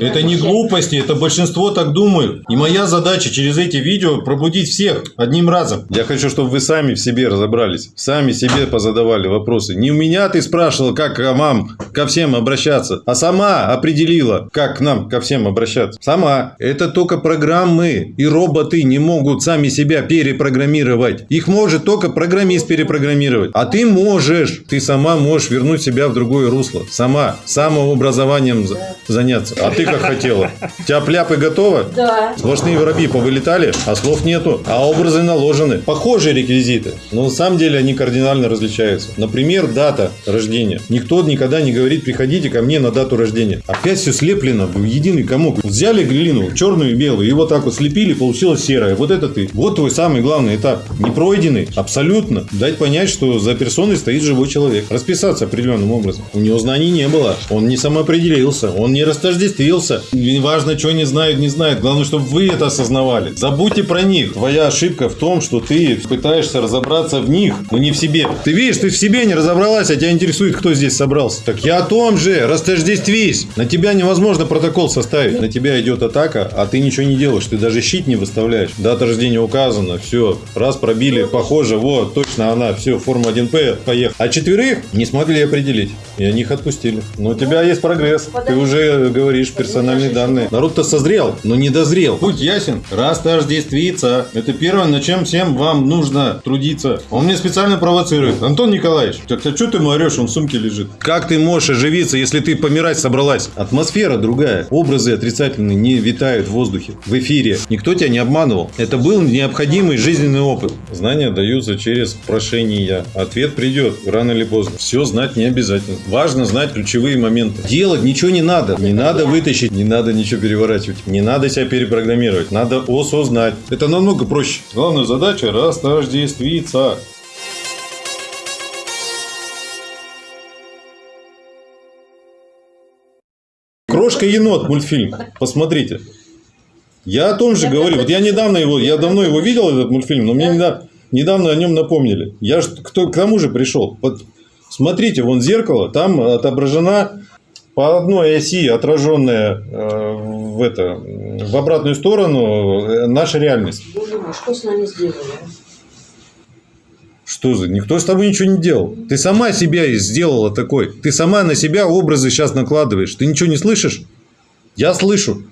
Это не глупости, это большинство так думают. И моя задача через эти видео пробудить всех одним разом. Я хочу, чтобы вы сами в себе разобрались. Сами себе позадавали вопросы. Не у меня ты спрашивала, как к вам, ко всем обращаться, а сама определила, как к нам, ко всем обращаться. Сама. Это только программы и роботы не могут сами себя перепрограммировать. Их может только программист перепрограммировать. А ты можешь. Ты сама можешь вернуть себя в другое русло. Сама. Самообразованием за- заняться. А ты как хотела? У тебя пляпы готовы? Да. Сплошные воробьи повылетали, а слов нету, а образы наложены. Похожие реквизиты, но на самом деле они кардинально различаются. Например, дата рождения. Никто никогда не говорит, приходите ко мне на дату рождения. Опять все слеплено в единый комок. Взяли глину, черную и белую, и вот так вот слепили, получилось серое. Вот это ты. Вот твой самый главный этап. Не пройденный, абсолютно. Дать понять, что за персоной стоит живой человек. Расписаться определенным образом. У него знаний не было. Он не самоопределился. Он не растождествился. Не важно, что они знают, не знают. Главное, чтобы вы это осознавали. Забудьте про них. Твоя ошибка в том, что ты пытаешься разобраться в них, но не в себе. Ты видишь, ты в себе не разобралась, а тебя интересует, кто здесь собрался. Так я о том же. Растождествись. На тебя невозможно протокол составить. На тебя идет атака, а ты ничего не делаешь. Ты даже щит не выставляешь. Дата рождения указана. Все. Раз пробили. Похоже. Вот, точно она. Все, форма 1П. Поехал. А четверых не смогли определить. И они их отпустили. Но у тебя есть прогресс. Ты уже говоришь персональные данные. Народ-то созрел, но не дозрел. Путь ясен. Растождествиться. Это первое, на чем всем вам нужно трудиться. Он мне специально провоцирует. Антон Николаевич, так а что ты ему орешь? Он в сумке лежит. Как ты можешь оживиться, если ты помирать собралась? Атмосфера другая. Образы отрицательные не витают в воздухе, в эфире. Никто тебя не обманывал. Это был необходимый жизненный опыт. Знания даются через прошение. Ответ придет рано или поздно. Все знать не обязательно. Важно знать ключевые моменты. Делать ничего не надо. Не надо вытащить, не надо ничего переворачивать. Не надо себя перепрограммировать. Надо осознать. Это намного проще. Главная задача – растождествиться. Крошка енот мультфильм. Посмотрите. Я о том же говорю. Вот я недавно его, я давно его видел, этот мультфильм, но мне недавно, недавно о нем напомнили. Я ж кто, к тому же пришел. Вот смотрите, вон зеркало, там отображена по одной оси отраженная э, в, это, в обратную сторону э, наша реальность. Боже мой, что с нами сделали? Что за? Никто с тобой ничего не делал. Ты сама себя сделала такой. Ты сама на себя образы сейчас накладываешь. Ты ничего не слышишь? Я слышу.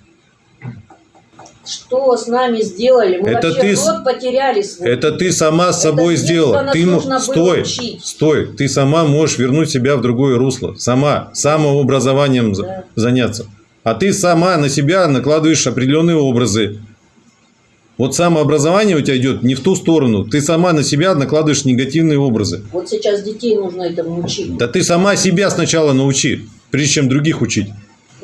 Что с нами сделали? Мы Это вообще ты рот потеряли свой. Это ты сама с Это собой детства сделала. Ты было стой, учить. стой. Ты сама можешь вернуть себя в другое русло. Сама самообразованием Да. заняться. А ты сама на себя накладываешь определенные образы. Вот самообразование у тебя идет не в ту сторону. Ты сама на себя накладываешь негативные образы. Вот сейчас детей нужно этому учить. Да ты сама себя сначала научи, прежде чем других учить.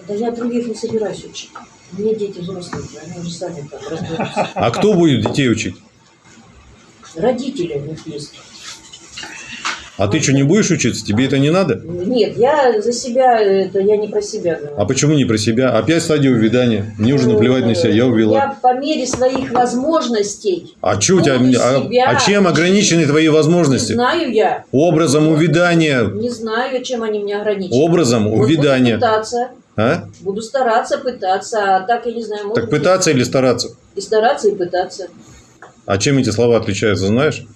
Да я других не собираюсь учить. Мне дети взрослые, они уже сами там разберутся. А кто будет детей учить? Родители у них есть. А ты что, не будешь учиться? Тебе это не надо? Нет, я за себя, это я не про себя говорю. А почему не про себя? Опять стадия увядания. Мне уже наплевать на себя, я увела. Я по мере своих возможностей. А, чё у тебя, а, а чем ограничены твои Не возможности? знаю я. Образом увядания. Не знаю, чем они меня ограничивают. Образом Вот увядания. Пытаться. А? Буду стараться, пытаться. А так я не знаю, Так пытаться или стараться? И стараться, и пытаться. А чем эти слова отличаются, знаешь?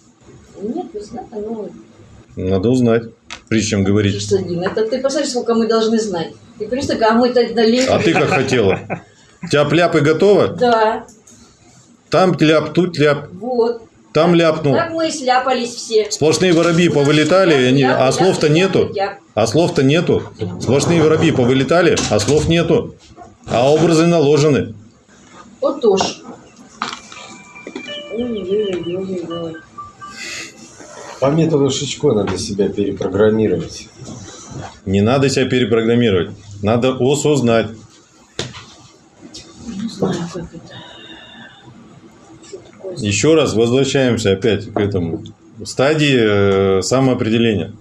Нет, не знаю, ну, Надо узнать, прежде чем говорить. Константин, это ты посмотри, сколько мы должны знать. Ты представь, а мы-то далеко. А ты как хотела? У тебя пляпы готовы? Да, Там ляп, тут ляп, вот. Там ляпнул. Так мы и сляпались все. Сплошные воробьи повылетали, они- а слов-то нету. я- А слов-то нету. Сплошные воробьи повылетали, а слов нету. А образы наложены. Вот уж. Ой-ой-ой-ой-ой. По методу Шичко надо себя перепрограммировать. Не надо себя перепрограммировать. Надо осознать. Не знаю, как это. Еще раз возвращаемся опять к этому. Стадии э, самоопределения.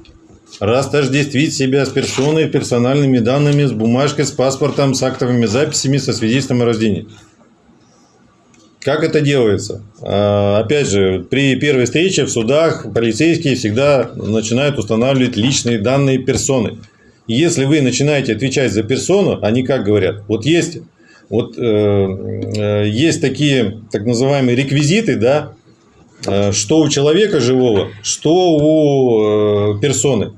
Растождествить себя с персоной, персональными данными, с бумажкой, с паспортом, с актовыми записями, со свидетельством о рождении. Как это делается? А, Опять же, при первой встрече в судах полицейские всегда начинают устанавливать личные данные персоны. Если вы начинаете отвечать за персону, они как говорят? Вот есть, вот, э, э, есть такие так называемые реквизиты, да, э, что у человека живого, что у э, персоны.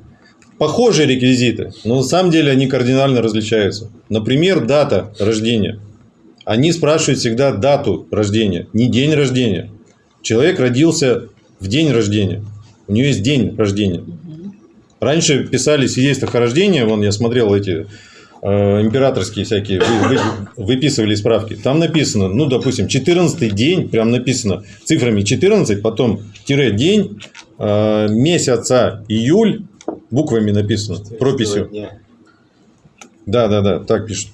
Похожие реквизиты, но на самом деле они кардинально различаются. Например, дата рождения. Они спрашивают всегда дату рождения, не день рождения. Человек родился в день рождения. У него есть день рождения. Раньше писали свидетельства о рождении, вон я смотрел эти императорские всякие, вы, вы, выписывали справки. Там написано, ну, допустим, 14 день, прям написано цифрами 14, потом тире день, э, месяца июль, буквами написано, прописью. Дня. Да, да, да, так пишут.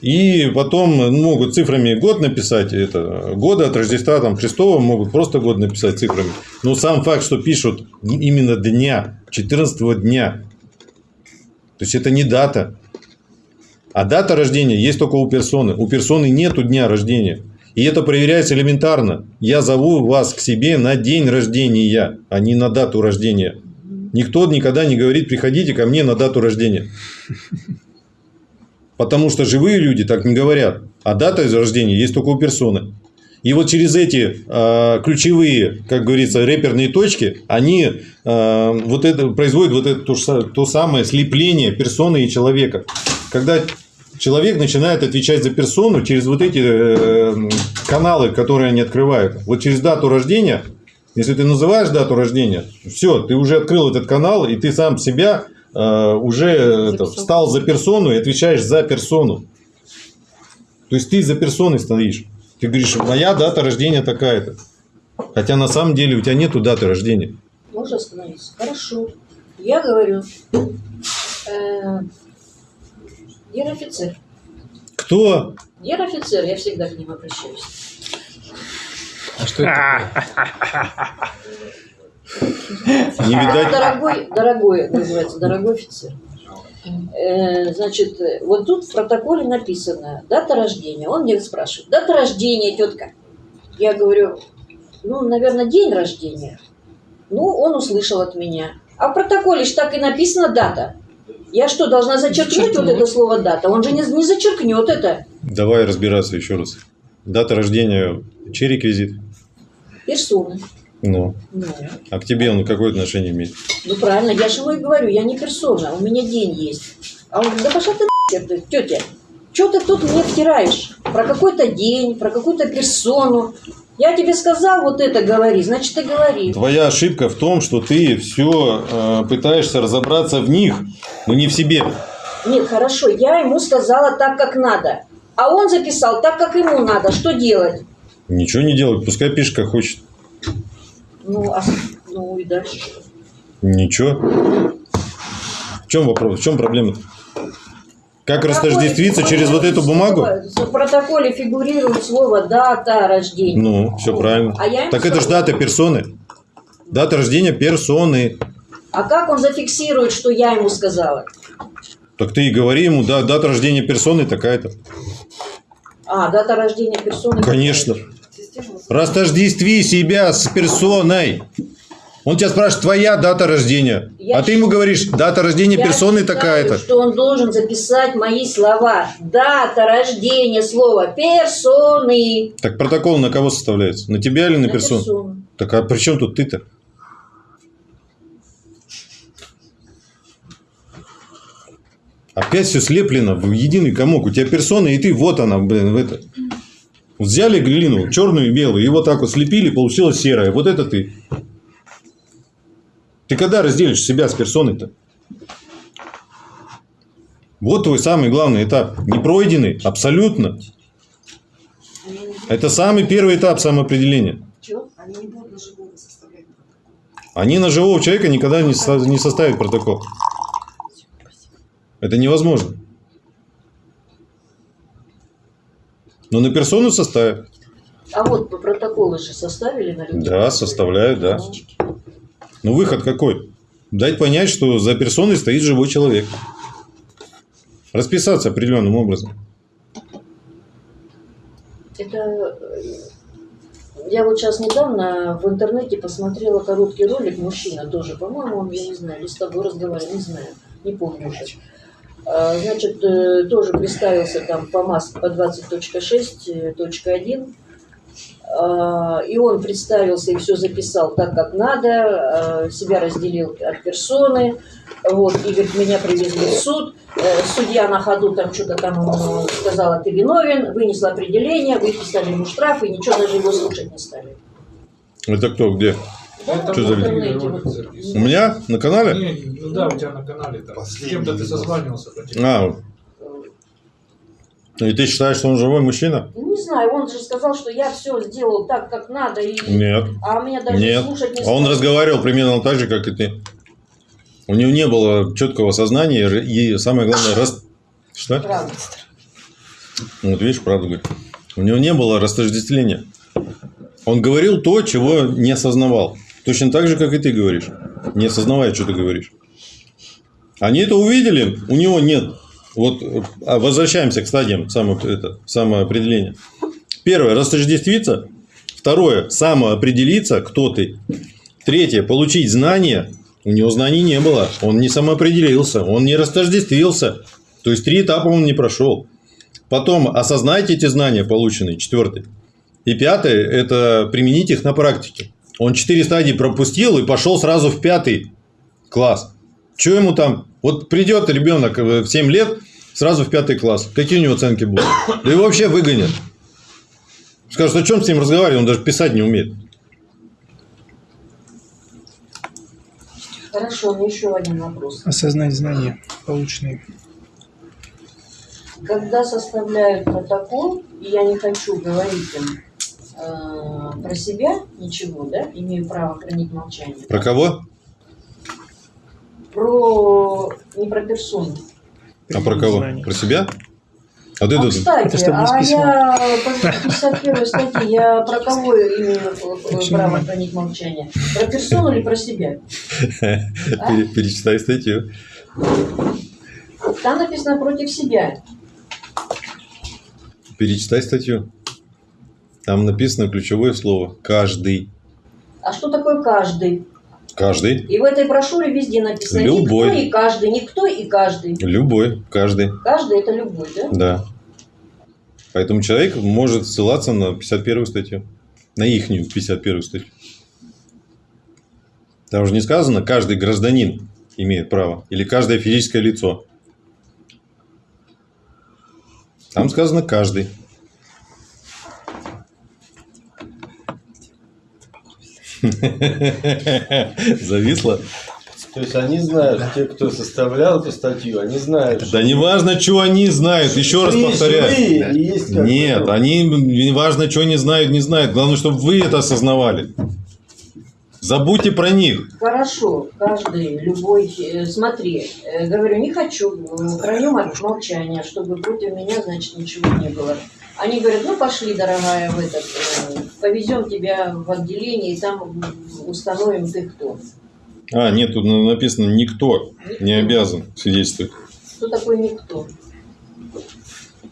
И потом могут цифрами год написать, это года от Рождества там, Христова могут просто год написать цифрами. Но сам факт, что пишут именно дня, 14 дня, то есть это не дата. А дата рождения есть только у персоны. У персоны нету дня рождения. И это проверяется элементарно. Я зову вас к себе на день рождения, а не на дату рождения. Никто никогда не говорит, приходите ко мне на дату рождения. Потому что живые люди так не говорят. А дата рождения есть только у персоны. И вот через эти э, ключевые, как говорится, реперные точки, они э, вот это, производят вот это то, то самое слепление персоны и человека. Когда человек начинает отвечать за персону через вот эти э, каналы, которые они открывают. Вот через дату рождения, если ты называешь дату рождения, все, ты уже открыл этот канал, и ты сам себя э, уже это, Записал. встал за персону и отвечаешь за персону. То есть ты за персоной стоишь. Ты говоришь, моя дата рождения такая-то. Хотя на самом деле у тебя нету даты рождения. Можно остановиться? Хорошо. Я говорю, э, Гер офицер. Кто? Гер офицер, я всегда к ним обращаюсь. А что это такое? Не видать. Дорогой, дорогой, называется, дорогой офицер. Э, значит, вот тут в протоколе написано дата рождения. Он мне спрашивает, дата рождения, тетка. Я говорю, ну, наверное, день рождения. Ну, он услышал от меня. А в протоколе же так и написано дата. Я что, должна зачеркнуть вот это слово дата? Он же не, не зачеркнет это. Давай разбираться еще раз. Дата рождения, чей реквизит? Персоны. Ну, Ну, а к тебе он какое отношение имеет? ну правильно, я же ему и говорю, я не персона, у меня день есть. А он говорит, да пошла ты нахер, тетя, что ты тут мне втираешь? Про какой-то день, про какую-то персону. Я тебе сказал вот это говори, значит ты говори. Твоя ошибка в том, что ты все пытаешься разобраться в них, но не в себе. Нет, хорошо, я ему сказала так, как надо. А он записал так, как ему надо. Что делать? Ничего не делать, пускай пишет, как хочет. Ну, а, ну и дальше. Ничего. В чем вопрос? В чем проблема? Как растождествиться В через вот эту бумагу? В протоколе фигурирует слово дата рождения. Ну, все правильно. А я Так это же дата персоны. Дата рождения персоны. А как он зафиксирует, что я ему сказала? Так ты и говори ему, да, дата рождения персоны такая-то. А, дата рождения персоны. Конечно. Растождестви себя с персоной. Он тебя спрашивает, твоя дата рождения. Я а ты ему говоришь, дата рождения Я персоны такая-то. что он должен записать мои слова. Дата рождения слова персоны. Так протокол на кого составляется? На тебя или на, На персону? персону. Так а при чем тут ты-то? Опять все слеплено в единый комок. У тебя персона, и ты, вот она, блин, в это. Взяли глину, черную и белую, и вот так вот слепили, получилось серое. Вот это ты. Ты когда разделишь себя с персоной-то? Вот твой самый главный этап. Не пройденный, абсолютно. Это самый первый этап самоопределения. Они не будут на живого составлять протокол. Они на живого человека никогда не, со- не составят протокол. Это невозможно. Но на персону составят. А вот по протоколы же составили на людей? Да, составляют, да. Но выход какой? Дать понять, что за персоной стоит живой человек. Расписаться определенным образом. Это э, я вот сейчас недавно в интернете посмотрела короткий ролик, мужчина тоже, по-моему, он, я не знаю, или с тобой разговаривал, не знаю, не помню уже. А, Значит, э, тоже представился там по МАС по 20.6.1. А, И он представился и все записал так, как надо, а, себя разделил от персоны. Вот, и говорит, меня привезли в суд. Э, Судья на ходу там что-то там сказала, ты виновен, вынесла определение, выписали ему штраф, и ничего даже его слушать не стали. Это кто, где? Это Что за видео? вот. У меня на канале? Не, ну да, у тебя на канале там. С кем-то ты созванивался по телефону. А, и ты считаешь, что он живой мужчина? Ну, Не знаю, он же сказал, что я все сделал так, как надо, и... Нет. а меня даже Нет. слушать не А он разговаривал примерно так же, как и ты. У него не было четкого сознания и, самое главное, рас... Что? Правда. Вот видишь, правду говорит. У него не было растождествления. Он говорил то, чего не осознавал. Точно так же, как и ты говоришь. Не осознавая, что ты говоришь. Они это увидели, у него нет. Вот а возвращаемся к стадиям само, это, самоопределения. Первое, растождествиться. Второе, самоопределиться, кто ты. Третье, получить знания. У него знаний не было. Он не самоопределился, он не растождествился. То есть, три этапа он не прошел. Потом осознайте эти знания полученные, четвертый. И пятое – это применить их на практике. Он четыре стадии пропустил и пошел сразу в пятый класс. Что ему там? Вот придет ребенок в 7 лет, сразу в пятый класс. Какие у него оценки будут? Да его вообще выгонят. Скажут, о чем с ним разговаривать? Он даже писать не умеет. Хорошо, у меня еще один вопрос. осознать знания полученные. Когда составляют протокол, и я не хочу говорить им э, про себя ничего, да, имею право хранить молчание. Про кого? Про не про персону. А про кого? Знаний. Про себя? А ты А, тут кстати, Это а я по 51 статье, я про кого имею право хранить молчание? Про персону или про себя? А? пере- перечитай статью. Там написано против себя. Перечитай статью. Там написано ключевое слово. Каждый. А что такое каждый? Каждый. И в этой брошюре везде написано Любой. никто и каждый, никто и каждый. Любой. Каждый. Каждый это любой, да? Да. Поэтому человек может ссылаться на 51 статью. На ихнюю 51 статью. Там же не сказано, каждый гражданин имеет право. Или каждое физическое лицо. Там сказано каждый. Зависло? То есть они знают, те, кто составлял эту статью, они знают, Да не важно, что они знают. Еще раз повторяю. Нет, ну, они не важно, что не знают, не знают. Главное, чтобы вы это осознавали. Забудьте про них. Хорошо, каждый, любой, э, смотри, э, говорю, не хочу, э, храню мол- молчание, чтобы против меня, значит, ничего не было. Они говорят, ну пошли, дорогая, в этот, э, повезем тебя в отделение, и там установим ты кто. А, нет, тут на- написано никто Никто. не обязан свидетельствовать. Кто такой никто?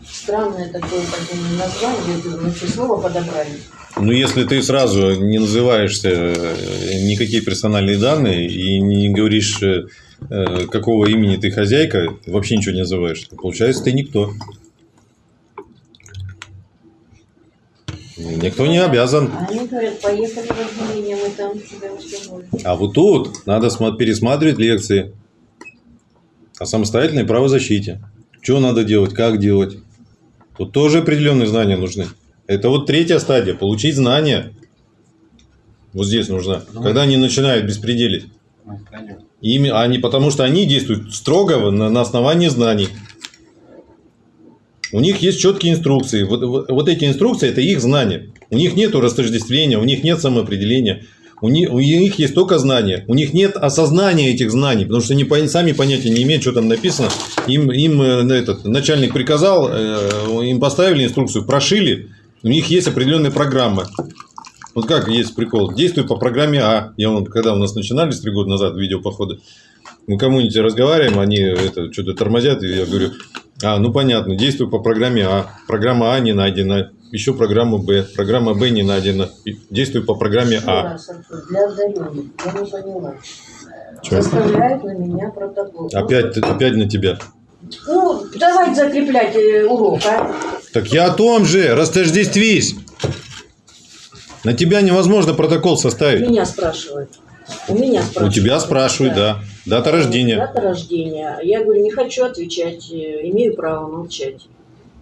Странное такое, такое название, все слово подобрали. Ну, если ты сразу не называешься э, никакие персональные данные и не говоришь, э, какого имени ты хозяйка, вообще ничего не называешь, то получается, ты никто. Никто не обязан. А Они говорят, поехали в отделение, мы там тебя установим. А вот тут надо пересматривать лекции о самостоятельной правозащите. Что надо делать, как делать. Тут тоже определенные знания нужны. Это вот третья стадия. Получить знания. Вот здесь нужна. Когда они начинают беспределить. Ими, а не потому, что они действуют строго на, на основании знаний. У них есть четкие инструкции. Вот, вот, вот эти инструкции – это их знания. У них нет растождествления, у них нет самоопределения. У них, у них есть только знания. У них нет осознания этих знаний, потому что они сами понятия не имеют, что там написано. Им, им э, этот, начальник приказал, э, им поставили инструкцию, прошили. У них есть определенная программа. Вот как есть прикол. Действуй по программе А. Я вон, когда у нас начинались три года назад видеопоходы, мы кому-нибудь разговариваем, они это, что-то тормозят, и я говорю, а, ну понятно, действуй по программе А. Программа А не найдена. Еще программа Б. Программа Б не найдена. И Действуй по программе Еще А. раз, для одаренных, я не поняла. Чё? Составляют на меня протокол. Опять, опять на тебя. Ну, давайте закреплять э, урок, а? Так я о том же, растождествись. На тебя невозможно протокол составить. Меня спрашивают. У меня У спрашивают. тебя спрашивают, да. Дата рождения. Дата рождения. Я говорю, не хочу отвечать, э, имею право молчать.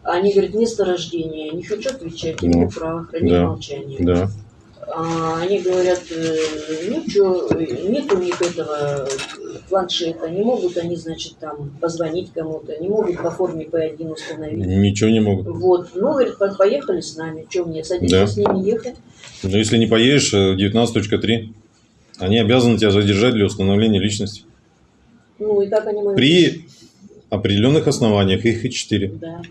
Они говорят, место рождения. Не хочу отвечать, Ну, имею право хранить да. молчание. Да. А Они говорят, э, ну что, нет у них этого планшета, не могут они, значит, там позвонить кому-то, не могут по форме P1 установить. Ничего не могут. Вот, ну, говорит, по- поехали с нами, что мне, садиться Да. с ними ехать? Но если не поедешь, э, 19.3, они обязаны тебя задержать для установления личности. Ну, и как они могут... При определенных основаниях, их и 4. Да,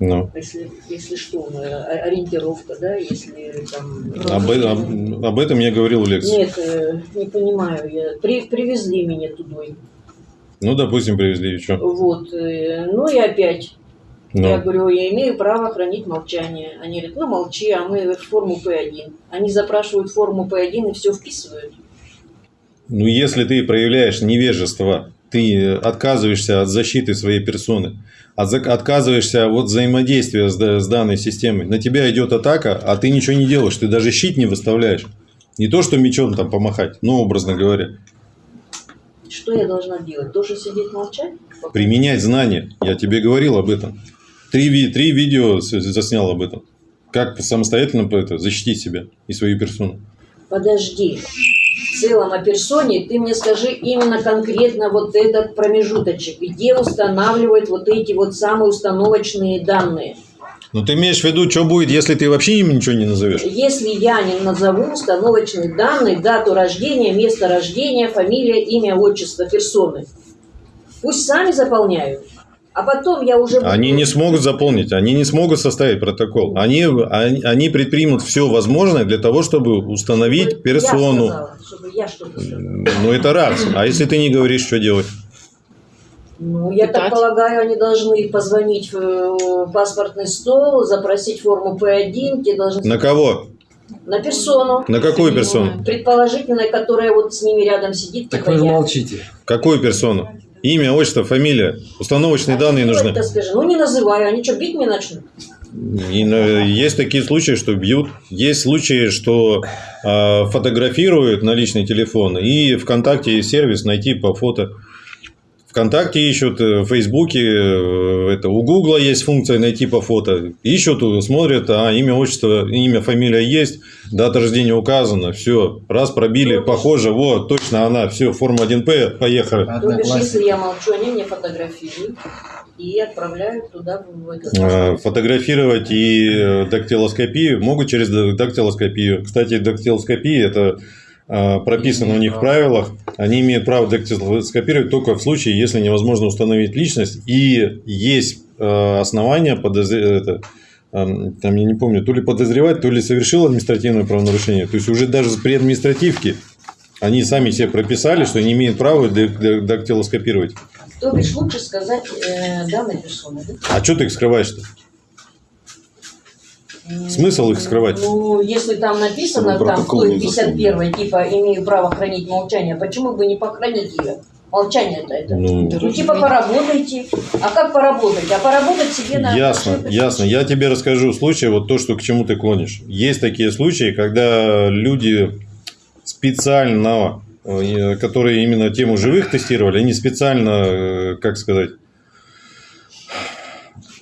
Ну. если, если что, ну, о- ориентировка, да, если там... Об, э- об- об этом я говорил в лекции. Нет, э, не понимаю, я... При, привезли меня туда. Ну, допустим, привезли, и что? Вот, э, ну и опять Ну. Я говорю, я имею право хранить молчание. Они говорят, ну молчи, а мы форму P1. Они запрашивают форму P1 и все вписывают. Ну, если ты проявляешь невежество, ты отказываешься от защиты своей персоны, от, отказываешься от взаимодействия с, с данной системой, на тебя идет атака, а ты ничего не делаешь, ты даже щит не выставляешь. Не то, что мечом там помахать, ну, образно говоря. Что я должна делать? Тоже сидеть молчать? Применять знания. Я тебе говорил об этом. Три, три видео заснял об этом. Как самостоятельно это, защитить себя и свою персону. Подожди. В целом о персоне ты мне скажи именно конкретно вот этот промежуточек, где устанавливают вот эти вот самые установочные данные. Но ты имеешь в виду, что будет, если ты вообще им ничего не назовешь? Если я не назову установочные данные, дату рождения, место рождения, фамилия, имя, отчество персоны, пусть сами заполняют. А потом я уже... буду- Они не смогут заполнить, они не смогут составить протокол. Они, они, они предпримут все возможное для того, чтобы установить Я персону. сказала, чтобы я что-то сказала. Ну, это раз. А если ты не говоришь, что делать? Ну, я так Питать. полагаю, они должны позвонить в э, паспортный стол, запросить форму П1, те должны... На кого? На персону, На какую персону? предположительно, которая вот с ними рядом сидит. Так типа вы же я. молчите. Какую персону? Имя, отчество, фамилия. Установочные А данные нужны. это скажи? Ну, не называю, они что, бить меня начнут? И, э, есть такие случаи, что бьют. Есть случаи, что э, фотографируют на личный телефон. И ВКонтакте есть сервис найти по фото. ВКонтакте ищут, э, в Фейсбуке, э, это, у Гугла есть функция найти по фото. Ищут, э, смотрят, а имя, отчество, имя, фамилия есть, дата рождения указана, все, раз пробили, похоже, вот, точно она, все, форма 1П, поехали. То бишь, если я молчу, они мне фотографируют и отправляют туда, в этот фотографировать и дактилоскопию могут через дактилоскопию. Кстати, дактилоскопия это прописано у них в правилах. Они имеют право дактилоскопировать только в случае, если невозможно установить личность и есть э, основания подозр- это, эм, там я не помню, то ли подозревать, то ли совершил административное правонарушение. То есть уже даже при административке они сами себе прописали, что не имеют права дактилоскопировать. То бишь, лучше сказать э, данной персоны, да? А что ты их скрываешь-то? Смысл их скрывать? Ну, если там написано, там, не 51 типа, имею право хранить молчание, почему бы не похоронить ее? Молчание-то это. Ну, Ну, типа, поработайте. А как поработать? А поработать себе на... Ясно, ошибках. ясно. Я тебе расскажу случай, вот то, что к чему ты клонишь. Есть такие случаи, когда люди специально, э, которые именно тему живых тестировали, они специально, э, как сказать,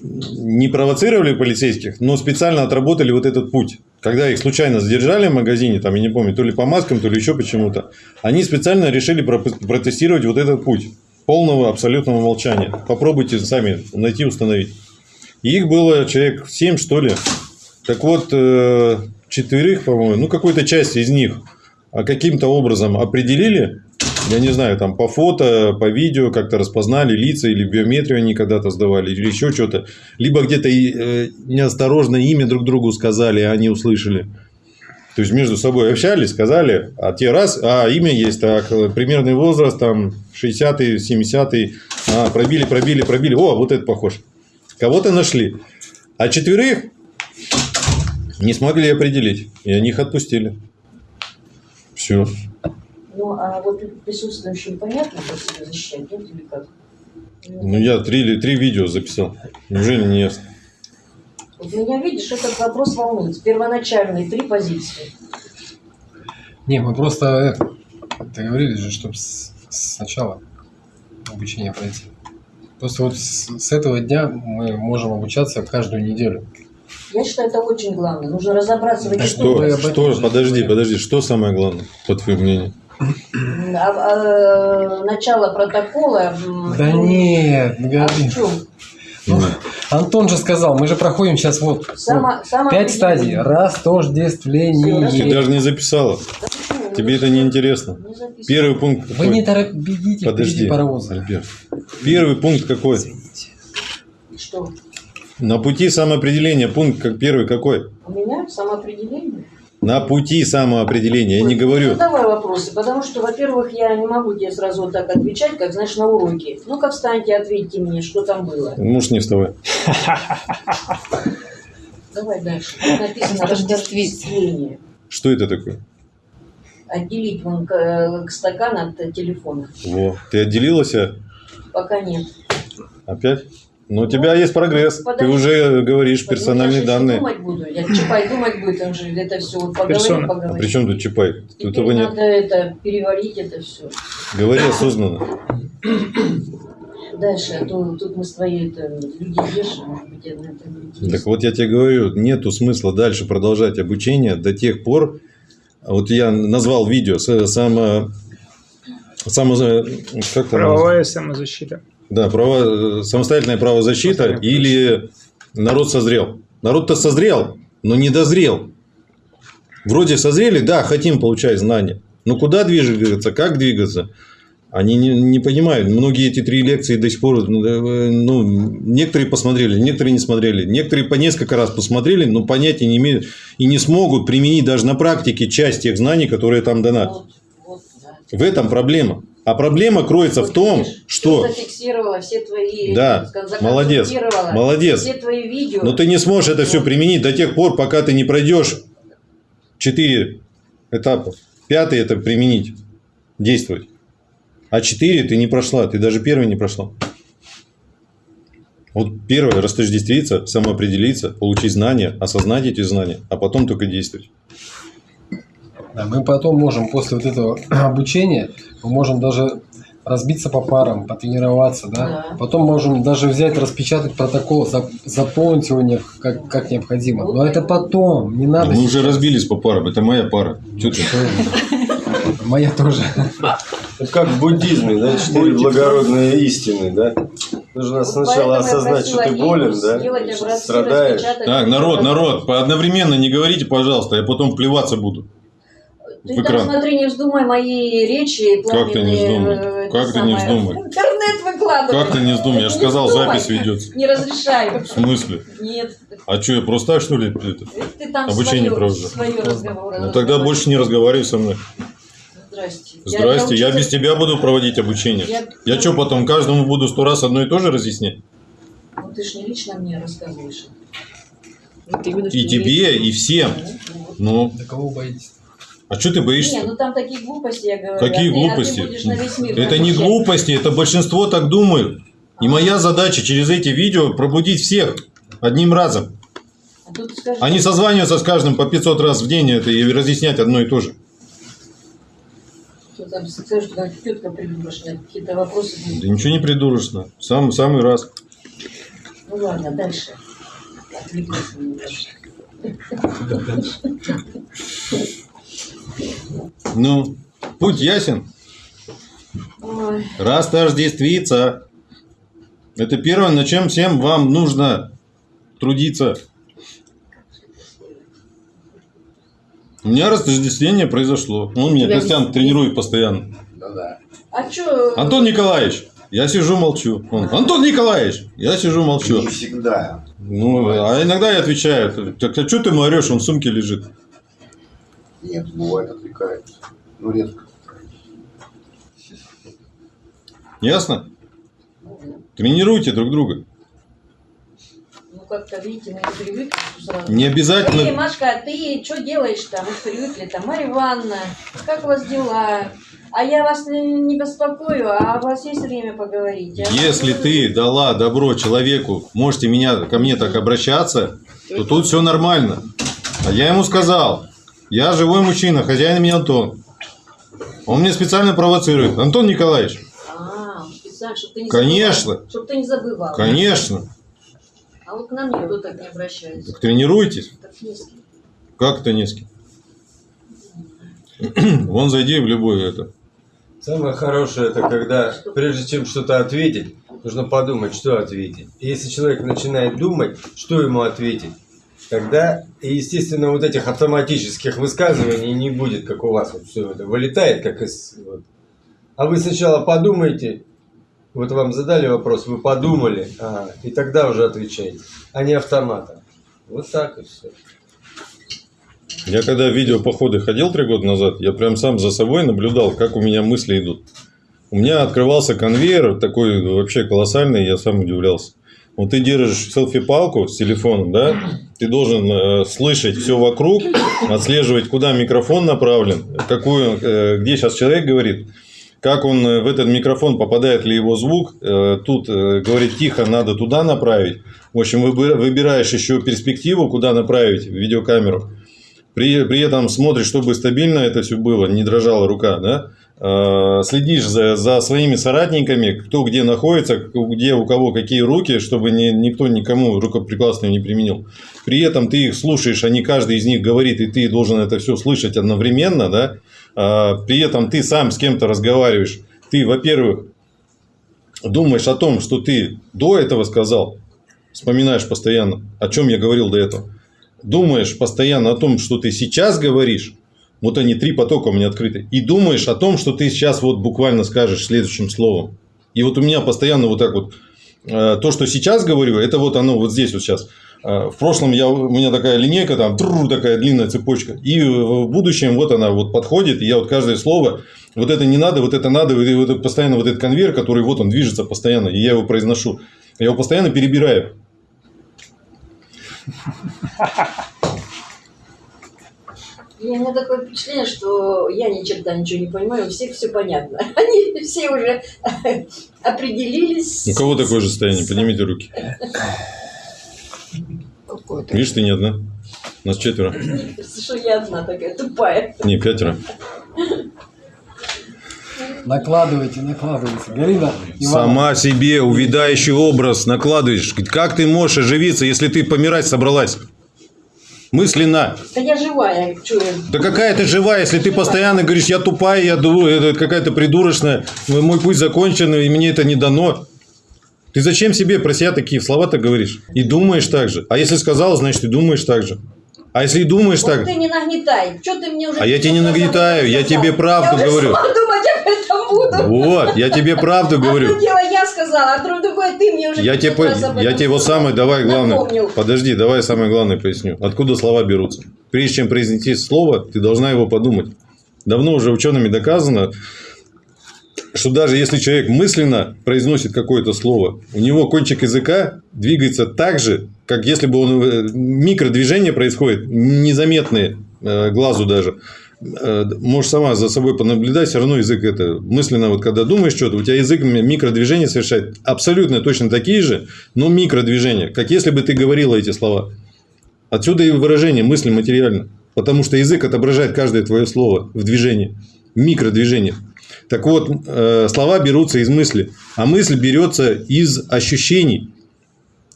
не провоцировали полицейских, но специально отработали вот этот путь. Когда их случайно задержали в магазине, там, я не помню, то ли по маскам, то ли еще почему-то, они специально решили протестировать вот этот путь полного абсолютного молчания. Попробуйте сами найти, установить. И их было человек 7, что ли. Так вот, э, четверых, по-моему, ну, какой-то часть из них а, каким-то образом определили, я не знаю, там по фото, по видео как-то распознали лица или биометрию они когда-то сдавали, или еще что-то. Либо где-то э, неосторожно имя друг другу сказали, а они услышали. То есть между собой общались, сказали, а те раз, а имя есть, так, э, примерный возраст, там, 60-й, 70-й, а, пробили, пробили, пробили, о, вот это похож. Кого-то нашли. А четверых не смогли определить, и они их отпустили. Все. Ну, а вот присутствующим понятно, как себя защищать, нет или как? Ну, я три, или- три видео записал. Неужели не ясно? Вот меня, видишь, этот вопрос волнует. Первоначальные три позиции. Не, мы просто это, договорились же, чтобы сначала обучение пройти. Просто вот с, с этого дня мы можем обучаться каждую неделю. Я считаю, это очень главное. Нужно разобраться в этих что Что, подожди, подожди, что самое главное, по твоему мнению? А, а, начало протокола. Да ну, нет, не а в чем? Ну, Антон же сказал, мы же проходим сейчас вот, пять стадий. самоопределение. Растождествление. Ты даже не записала. Да почему? Ну, Тебе это не интересно. Не. Первый пункт Вы какой? не торопитесь, бегите Подожди, паровоза. Альберт. Первый пункт какой? Что? На пути самоопределения пункт как первый какой? У меня самоопределение? На пути самоопределения. Я не Ну, говорю. давай вопросы, потому что, во-первых, я не могу тебе сразу вот так отвечать, как, знаешь, на уроке. Ну-ка, встаньте, ответьте мне, что там было. Можешь не вставай. Давай дальше. Тут написано «Рождествение». Что это такое? Отделить вон к, э, к стакан от э, телефона. Во. Ты отделилась? Пока нет. опять? Но у тебя есть прогресс. Ты Подожди. уже говоришь Ну, персональные я данные. думать буду. Я Чапай думать будет, он же это все вот поговорим, Персона. А поговорим. при чем тут Чапай? Тут этого нет. надо это переварить это все. Говори осознанно. Дальше, а то тут мы с твоей это, люди держим, может быть, я на это не Так вот я тебе говорю, нету смысла дальше продолжать обучение до тех пор, вот я назвал видео, само, само, как там Правовая самозащита. Да, право, самостоятельная правозащита или народ созрел. Народ-то созрел, но не дозрел. Вроде созрели, да, хотим получать знания. Но куда двигаться, как двигаться? Они не, не понимают. Многие эти три лекции до сих пор, э, ну, некоторые посмотрели, некоторые не смотрели, некоторые по несколько раз посмотрели, но понятия не имеют и не смогут применить даже на практике часть тех знаний, которые там дана. Вот, вот, да. В этом проблема. А проблема кроется в том, видишь, что... зафиксировала все твои... Да, молодец, молодец. Все твои видео. Но ты не сможешь это все применить до тех пор, пока ты не пройдешь четыре этапа. Пятый это применить, действовать. А четыре ты не прошла, ты даже первый не прошла. Вот первое, растождествиться, самоопределиться, получить знания, осознать эти знания, а потом только действовать. Да, мы потом можем после вот этого обучения, мы можем даже разбиться по парам, потренироваться, да? Да. Потом можем даже взять, распечатать протокол, зап- заполнить его не- как, как необходимо. Но это потом, не надо. Мы уже сейчас. разбились по парам, это моя пара. Чё ты? Моя тоже. Это как в буддизме, да, четыре благородные истины, да? Нужно Вот сначала осознать, что ты болен, да, образцы, страдаешь. Так, народ, народ, по- одновременно не говорите, пожалуйста, я потом плеваться буду. Ты в там, экран. смотри, не вздумай мои речи Как ты не вздумай? э, Как ты не вздумай? Интернет выкладывай. Как ты не вздумай? Я же сказал, вздумай. запись ведется. Не разрешаю. В смысле? Нет. А что, я просто так, что ли? это? Ты там Обучение свое, провожу. свое разговоры. Ну тогда больше не разговаривай со мной. Здрасте. Здрасте, я учитель- без тебя буду проводить обучение. Я- Я что, потом каждому буду сто раз одно и то же разъяснять? Ну, ты ж не лично мне рассказываешь. Вот именно, что И тебе, и всем. Ну. Ну, Да кого боитесь? А что ты Не, боишься? ну там такие глупости, я говорю. Какие а ты- а ты глупости? будешь на весь мир Это не глупости, это большинство так думают. И моя задача через эти видео пробудить всех одним разом. А тут скажи, Они созваниваются с каждым по 500 раз в день это и разъяснять одно и то же. что там скажешь, что там тетка придурочная, какие-то вопросы будут. Да ничего не придурочно. Сам, самый раз. Ну ладно, дальше. Отвлеклась немножко. Ну, путь ясен. Ой, Растождествиться. Это первое, на чем всем вам нужно трудиться. У меня растождествление произошло. Он меня, Тебя Костян, не- тренирует постоянно. А что? Антон Николаевич, я сижу молчу. Он, Антон Николаевич, я сижу молчу. Не всегда. Ну, а иногда я отвечаю. Так а что ты ему орешь, он в сумке лежит. Нет, бывает отвлекается. Ну, редко. Ясно? Тренируйте друг друга. Ну как-то, видите, мы не привыкли сразу. Не Эй, обязательно... Машка, а ты что делаешь там? Мы привыкли там, Марья Ивановна, как у вас дела? а я вас не, беспокою, а у вас есть время поговорить? А Если вы- ты дала добро человеку, можете меня, ко мне так обращаться, то тут все нормально. А я ему сказал, я живой мужчина, хозяин меня Антон. Он мне специально провоцирует. Антон Николаевич, А, специально, чтобы ты не Конечно. забывал. Чтобы ты не забывал. конечно, А вот к нам никто так не обращается. так тренируйтесь. Так низкий. Как это низкий? Вон зайди в любой это. Самое хорошее это когда, прежде чем что-то ответить, нужно подумать, что ответить. И если человек начинает думать, что ему ответить, тогда, естественно, вот этих автоматических высказываний не будет, как у вас вот все это вылетает, как из... вот. А вы сначала подумайте, вот вам задали вопрос, вы подумали, ага, и тогда уже отвечаете, а не автоматом. Вот так и все. Я когда в видеопоходы ходил три года назад, я прям сам за собой наблюдал, как у меня мысли идут. У меня открывался конвейер такой вообще колоссальный, я сам удивлялся. Вот ты держишь селфи-палку с телефоном, да? Ты должен э, слышать все вокруг, отслеживать, куда микрофон направлен, какую, э, где сейчас человек говорит, как он э, в этот микрофон попадает ли его звук. Э, тут э, говорит тихо, надо туда направить. В общем, выби- выбираешь еще перспективу, куда направить видеокамеру. При, при этом смотришь, чтобы стабильно это все было, не дрожала рука, да? Э, Следишь за, за своими соратниками, кто где находится, где у кого какие руки, чтобы ни- никто никому рукоприкладственную не применил. При этом ты их слушаешь, не каждый из них говорит, и ты должен это все слышать одновременно, да? А, При этом ты сам с кем-то разговариваешь. Ты, во-первых, думаешь о том, что ты до этого сказал, вспоминаешь постоянно, о чем я говорил до этого думаешь постоянно о том, что ты сейчас говоришь, вот они три потока у меня открыты, и думаешь о том, что ты сейчас вот буквально скажешь следующим словом. И вот у меня постоянно вот так вот, э, то, что сейчас говорю, это вот оно вот здесь вот сейчас. Э, В прошлом я, у меня такая линейка, там тру, такая длинная цепочка. И в будущем вот она вот подходит, и я вот каждое слово, вот это не надо, вот это надо, и вот постоянно вот этот конвейер, который вот он движется постоянно, и я его произношу. Я его постоянно перебираю. И у меня такое впечатление, что я ни черта ничего не понимаю, у всех все понятно. Они все уже определились. У кого такое же состояние? Поднимите руки. Какой-то. Видишь, ты не одна. Нас четверо. Что я одна такая тупая. Не, пятеро. Накладывайте, накладывайте. Галина, Ивановна, Сама себе увядающий образ накладываешь. Как ты можешь оживиться, если ты помирать собралась? Мысленно. Да я живая, я... Да какая ты живая, если ты постоянно говоришь, я тупая, я какая-то придурочная, мой путь закончен, и мне это не дано. Ты зачем себе про себя такие слова-то говоришь? И думаешь так же. А если сказал, значит, и думаешь так же. А если думаешь Вот так, ты не нагнетай. Что ты мне уже... А я тебе не нагнетаю, я тебе правду я говорю. Я думать об этом буду. вот, я тебе правду говорю. Одно дело я сказала, а другое ты мне уже Я 500 тебе, по- я тебе вот самое, давай главное, Напомнил. подожди, давай самое главное поясню. Откуда слова берутся? Прежде чем произнести слово, ты должна его подумать. Давно уже учеными доказано, что даже если человек мысленно произносит какое-то слово, у него кончик языка двигается так же, как если бы он э, микродвижения происходит, незаметные э, глазу даже. Э, Можешь сама за собой понаблюдать, все равно язык это мысленно, вот когда думаешь что-то, у тебя язык ми- микродвижения совершает абсолютно точно такие же, но микродвижения, как если бы ты говорила эти слова. Отсюда и выражение мысли материально. Потому что язык отображает каждое твое слово в движении, в микродвижениях. Так вот, слова берутся из мысли, а мысль берется из ощущений.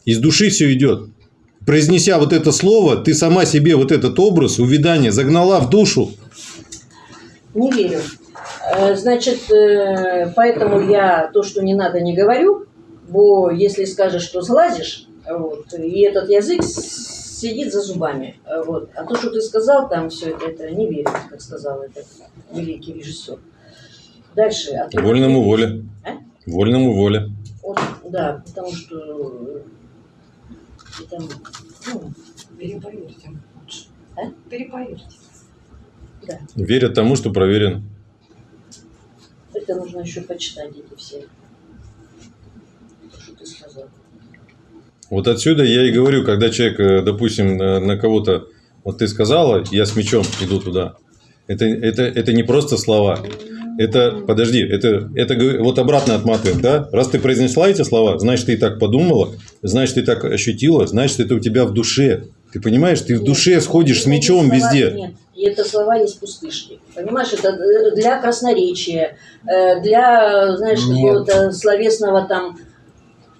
Из души все идет. Произнеся вот это слово, ты сама себе вот этот образ, увядание загнала в душу. Не верю. Э, Значит, э, поэтому я то, что не надо, не говорю. Бо если скажешь, что слазишь, вот, и этот язык сидит за зубами. э, Вот. А то, что ты сказал там, все это, это не верю, как сказал этот великий режиссер. Дальше. Вольному воле. А? Вольному воле. Вот, да, потому что и там, ну, Переповерьте лучше. А? Переповерьте. да, Верят тому, что проверено. это нужно еще почитать эти все. То, что ты сказал. Вот отсюда я и говорю, когда человек, э, допустим, на, на кого-то, вот ты сказала, я с мечом иду туда. Это, это, это не просто слова. Это, подожди, это, это вот обратно отматываем, да? Раз ты произнесла эти слова, значит, ты и так подумала, значит, ты так ощутила, значит, это у тебя в душе. Ты понимаешь, ты в Нет, душе сходишь с мечом слова- везде. Нет, и это слова есть пустышки. Понимаешь, это э, для красноречия, э, для, знаешь, какого-то словесного там,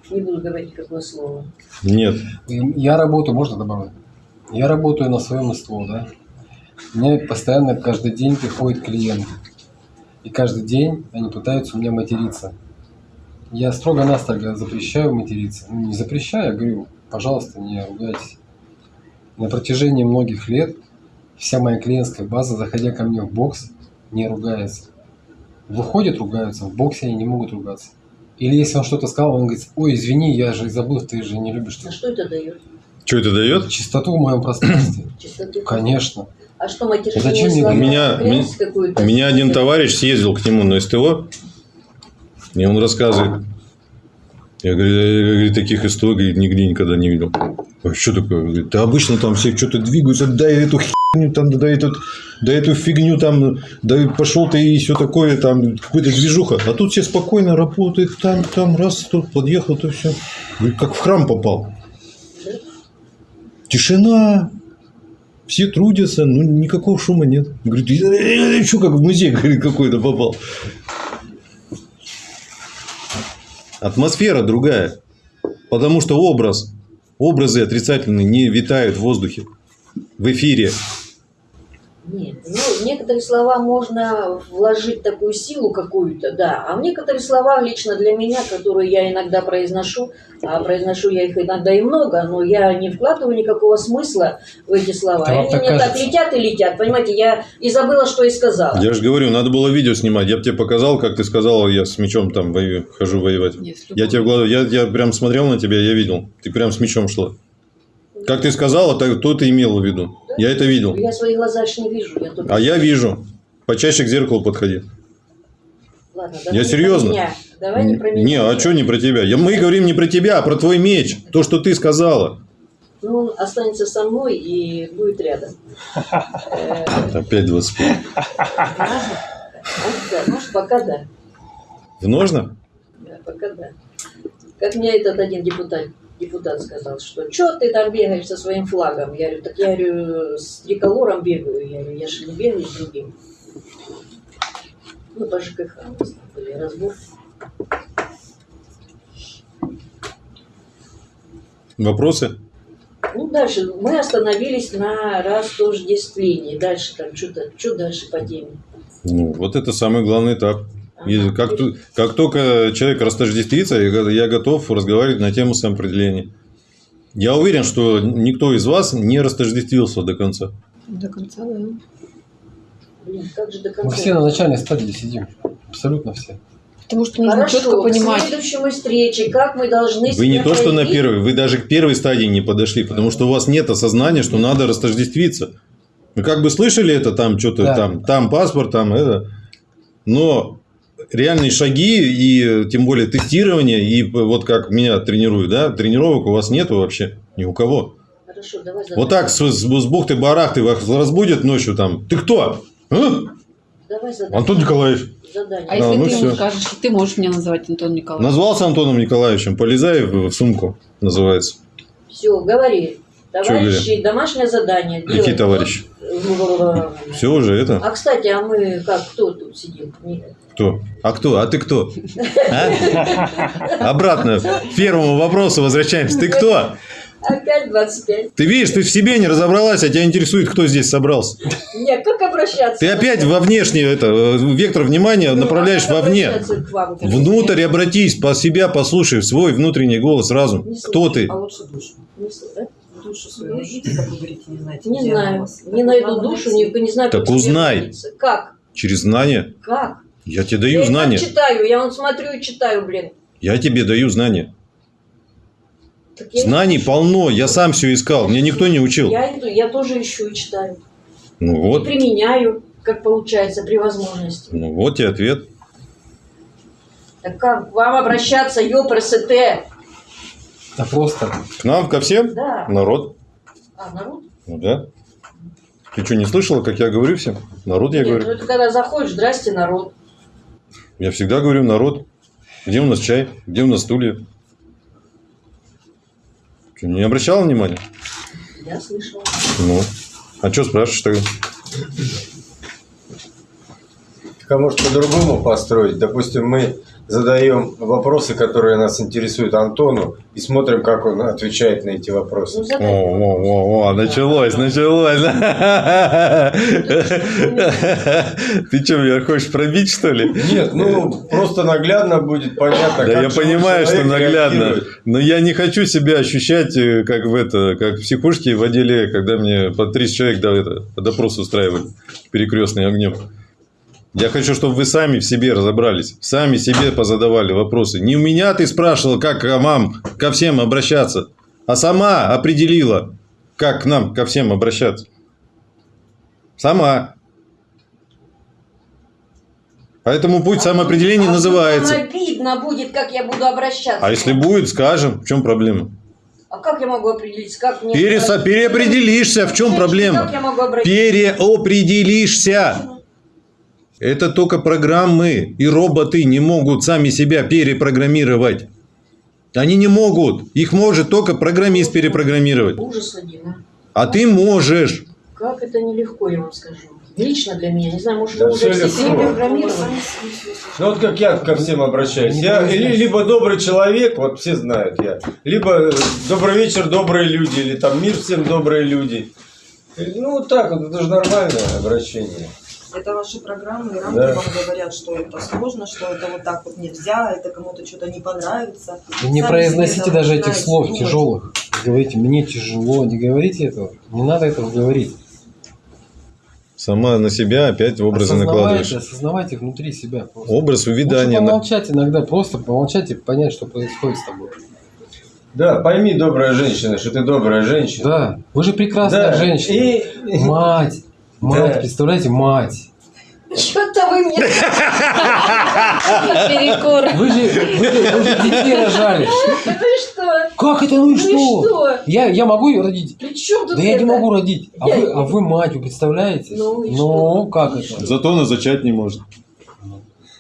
не буду говорить какое слово. Нет. Я работаю, можно добавить? Я работаю на своем СТО, да? Мне постоянно каждый день приходит клиент. И каждый день они пытаются у меня материться. Я строго-настрого запрещаю материться. Ну, не запрещаю, я говорю, пожалуйста, не ругайтесь. На протяжении многих лет вся моя клиентская база, заходя ко мне в бокс, не ругается. Выходят, ругаются, в боксе они не могут ругаться. Или если он что-то сказал, он говорит, ой, извини, я же забыл, ты же не любишь А что это дает? Что это дает? чистоту в моем пространстве. Чистоту? Конечно. А что, матершинные Зачем мне слова? У меня-? У меня один товарищ съездил к нему на СТО, и он рассказывает. Я говорю, я, говорю, таких историй говорит, нигде никогда не видел. А что такое? Говорит, да обычно там все что-то двигаются, дай эту херню, там, дай, эту, дай эту фигню, там, да пошел ты и все такое, там, какая-то движуха. А тут все спокойно работают, там, там, раз, тут подъехал, то все. Говорит, как в храм попал. Тишина, все трудятся, ну никакого шума нет. Говорит, что как в музей говорит, какой-то попал. Атмосфера другая. Потому что образ, образы отрицательные не витают в воздухе, в эфире. Нет, ну, в некоторые слова можно вложить такую силу какую-то, да, а в некоторые слова лично для меня, которые я иногда произношу, а произношу я их иногда и много, но я не вкладываю никакого смысла в эти слова. Вам Они так мне так кажется. летят и летят, понимаете, я и забыла, что и сказала. Я же говорю, надо было видео снимать. Я бы тебе показал, как ты сказала, я с мечом там воюю, хожу воевать. Если Я тебе в глаза, я, я прям смотрел на тебя, я видел. Ты прям с мечом шла. Как ты сказала, так, то ты имела в виду. Я это видел. Я свои глаза аж не вижу. Я только... А я вижу. Почаще к зеркалу подходи. Ладно, Я не серьезно. меня. Давай не про меня. Не, а что не про тебя? Я, мы говорим не про тебя, а про твой меч. То, что ты сказала. Ну, он останется со мной и будет рядом. Опять 25. ладно. Вот да, Может, пока да. В ножнах? Да, пока да. Как мне этот один депутат, депутат сказал, что что ты там бегаешь со своим флагом? Я говорю, так я говорю, с триколором бегаю. Я говорю, я же не бегаю с другим. Ну, по ЖКХ у нас там были разборки. Вопросы? Ну, дальше мы остановились на растождествлении. Дальше там что-то, что дальше по теме? Ну, вот это самый главный этап. И Ага. как, как только человек растождествится, я го- я готов разговаривать на тему самоопределения. Я уверен, что никто из вас не растождествился до конца. До конца, да. Блин, как же до Мы конца? все на начальной стадии сидим. Абсолютно все. Потому что нужно Хорошо, четко к понимать. следующему встрече, как мы должны Вы не то, что на первой, вы даже к первой стадии не подошли, потому что у вас нет осознания, что надо растождествиться. Вы как бы слышали это, там что-то, Да. там, там паспорт, там это. Но реальные шаги и тем более тестирование, и вот как меня тренируют, да, тренировок у вас нету вообще ни у кого. Хорошо, давай Вот так с, с, с бухты-барахты вас разбудят ночью там. Ты кто? А? Давай задание. Антон Николаевич. Задание. А если ну ты ему всё. скажешь, что ты можешь меня называть Антон Николаевич? Назвался Антоном Николаевичем. Полезай в сумку, называется. Все, говори. Товарищи, домашнее задание. Какие делать. товарищи? Все уже это. А, кстати, а мы как, кто тут сидим? Кто? А кто? А ты кто? А? Обратно к первому вопросу возвращаемся. Ты кто? Опять 25. Ты видишь, ты в себе не разобралась, а тебя интересует, кто здесь собрался. Нет, как обращаться? Ты опять во внешний это, э, вектор внимания Ну, направляешь а вовне. обращаться к вам? Внутрь обратись, по себя послушай, свой внутренний голос разум. Не Кто ты? А лучше душу. Не слышу, да? Душу свою найдите, как вы говорите, не знаете. Не знаю. вас. Не найду душу, не, не знаю, Так как узнай. Как? Через знания. Как? Я тебе я даю и так знания. читаю, я вот смотрю и читаю, блин. Я тебе даю знания. Я Знаний ищу. полно, я сам все искал, мне никто не учил. Я иду, я тоже ищу и читаю. Ну И вот, применяю, как получается, при возможности. ну вот и ответ. Так как вам обращаться, ЕПРСТ? Да просто. К нам, ко всем? Да. Народ. А, народ? Ну да. Ты что, не слышала, как я говорю всем? Народ я Нет, ну говорю. это когда заходишь, здрасте, народ. Я всегда говорю, народ, где у нас чай, где у нас стулья? Что, не обращал внимания? Я слышала. Ну, а что спрашиваешь тогда? Так, а может по-другому построить? Допустим, мы задаем вопросы, которые нас интересуют Антону, и смотрим, как он отвечает на эти вопросы. Ну, О, о, о, о, началось, началось. Ты что, меня хочешь пробить, что ли? Нет, ну просто наглядно будет понятно, Да как я понимаю, что наглядно. Но я не хочу себя ощущать, э, как в это, как в психушке в отделе, когда мне по 30 человек да, это, допрос устраивали перекрестный огнем. Я хочу, чтобы вы сами в себе разобрались, сами себе позадавали вопросы. Не у меня ты спрашивал, как к вам, ко всем обращаться, а сама определила, как к нам, ко всем обращаться. Сама. Поэтому путь самоопределения А называется. Обидно будет, как я буду обращаться. А если будет, скажем, в чем проблема? А как я могу определить, как мне... Переса- переопределишься, в чем Как проблема? я могу обратиться? Переопределишься. Это только программы и роботы не могут сами себя перепрограммировать. Они не могут. Их может только программист перепрограммировать. Ужас один, а. А ты можешь. Как это нелегко, я вам скажу. Лично для меня. Не знаю, может, Да уже все легко. перепрограммированы. Ну вот как я ко всем обращаюсь. Не Я либо добрый человек, вот все знают я, либо э, добрый вечер, добрые люди, или там мир всем добрые люди. Э, Ну вот так вот, это же нормальное обращение. Это ваши программы и рамки Да. вам говорят, что это сложно, что это вот так вот нельзя, это кому-то что-то не понравится. Вы не Сами произносите даже этих слов думать. тяжелых. Говорите, мне тяжело. Не говорите этого. Не надо этого говорить. Сама на себя опять образы осознавайте, накладываешь. осознавайте внутри себя. Просто. Образ Лучше увядания. помолчать иногда, просто помолчать и понять, что происходит с тобой. Да, пойми, добрая женщина, что ты добрая женщина. Да, вы же прекрасная Да, женщина. И Мать, мать, Да. представляете, мать. Что-то вы мне... Перекур. Вы же, вы же, вы же детей рожали. Ну и что? Как это, ну и Ну что? что? Я, я могу ее родить? При чем тут Да я не могу родить. А Я- вы, а вы мать, вы представляете? Ну и Ну, что? как это? Зато она зачать не может.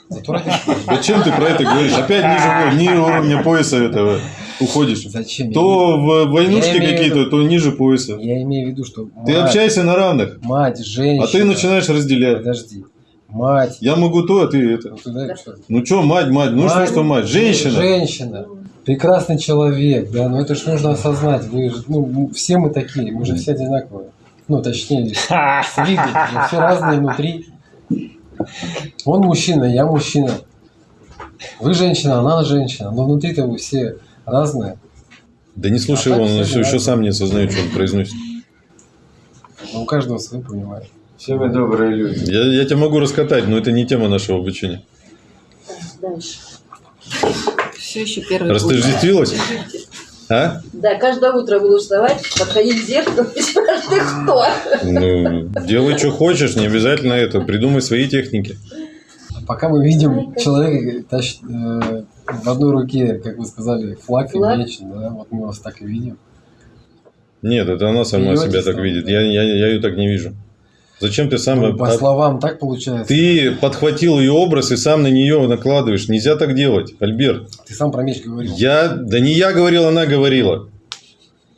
Зато родить. Зачем ты про это говоришь? Опять ниже, ниже уровня пояса этого уходишь. Зачем? То в войнушки какие-то, виду- то ниже пояса. Я имею в виду, что Ты общайся на равных, мать, женщина. а ты начинаешь разделять. Подожди. Мать. Я могу то, а ты это. Ну, туда что? Ну что, мать, мать, ну что, Мать. что мать? Женщина. Женщина. Прекрасный человек, да, но это ж нужно осознать. Вы же, ну, все мы такие, мы же все одинаковые. Ну, точнее, с виду, все разные внутри. Он мужчина, я мужчина. Вы женщина, она женщина. Но внутри-то вы все разные. Да не слушай А его, он еще разные. сам не осознает, что он произносит. Но у каждого свой понимает. все мы добрые люди. Я, я тебя могу раскатать, но это не тема нашего обучения. Дальше. Все еще первый. Растождествилась? А? Да, каждое утро буду вставать, подходить к зеркалу и спрашивать, ты кто? Ну, делай, что хочешь, не обязательно это. Придумай свои техники. А пока мы видим человека тащит, э, в одной руке, как вы сказали, флаг, Флаг. и меч, да, вот мы вас так и видим. Нет, это она сама Смеетесь себя так там? видит. Я, я, я ее так не вижу. Зачем ты сам... Ну, по от- словам так получается. Ты подхватил ее образ и сам на нее накладываешь. Нельзя так делать, Альберт. Ты сам про меч говорил. Я... Да не я говорил, она говорила.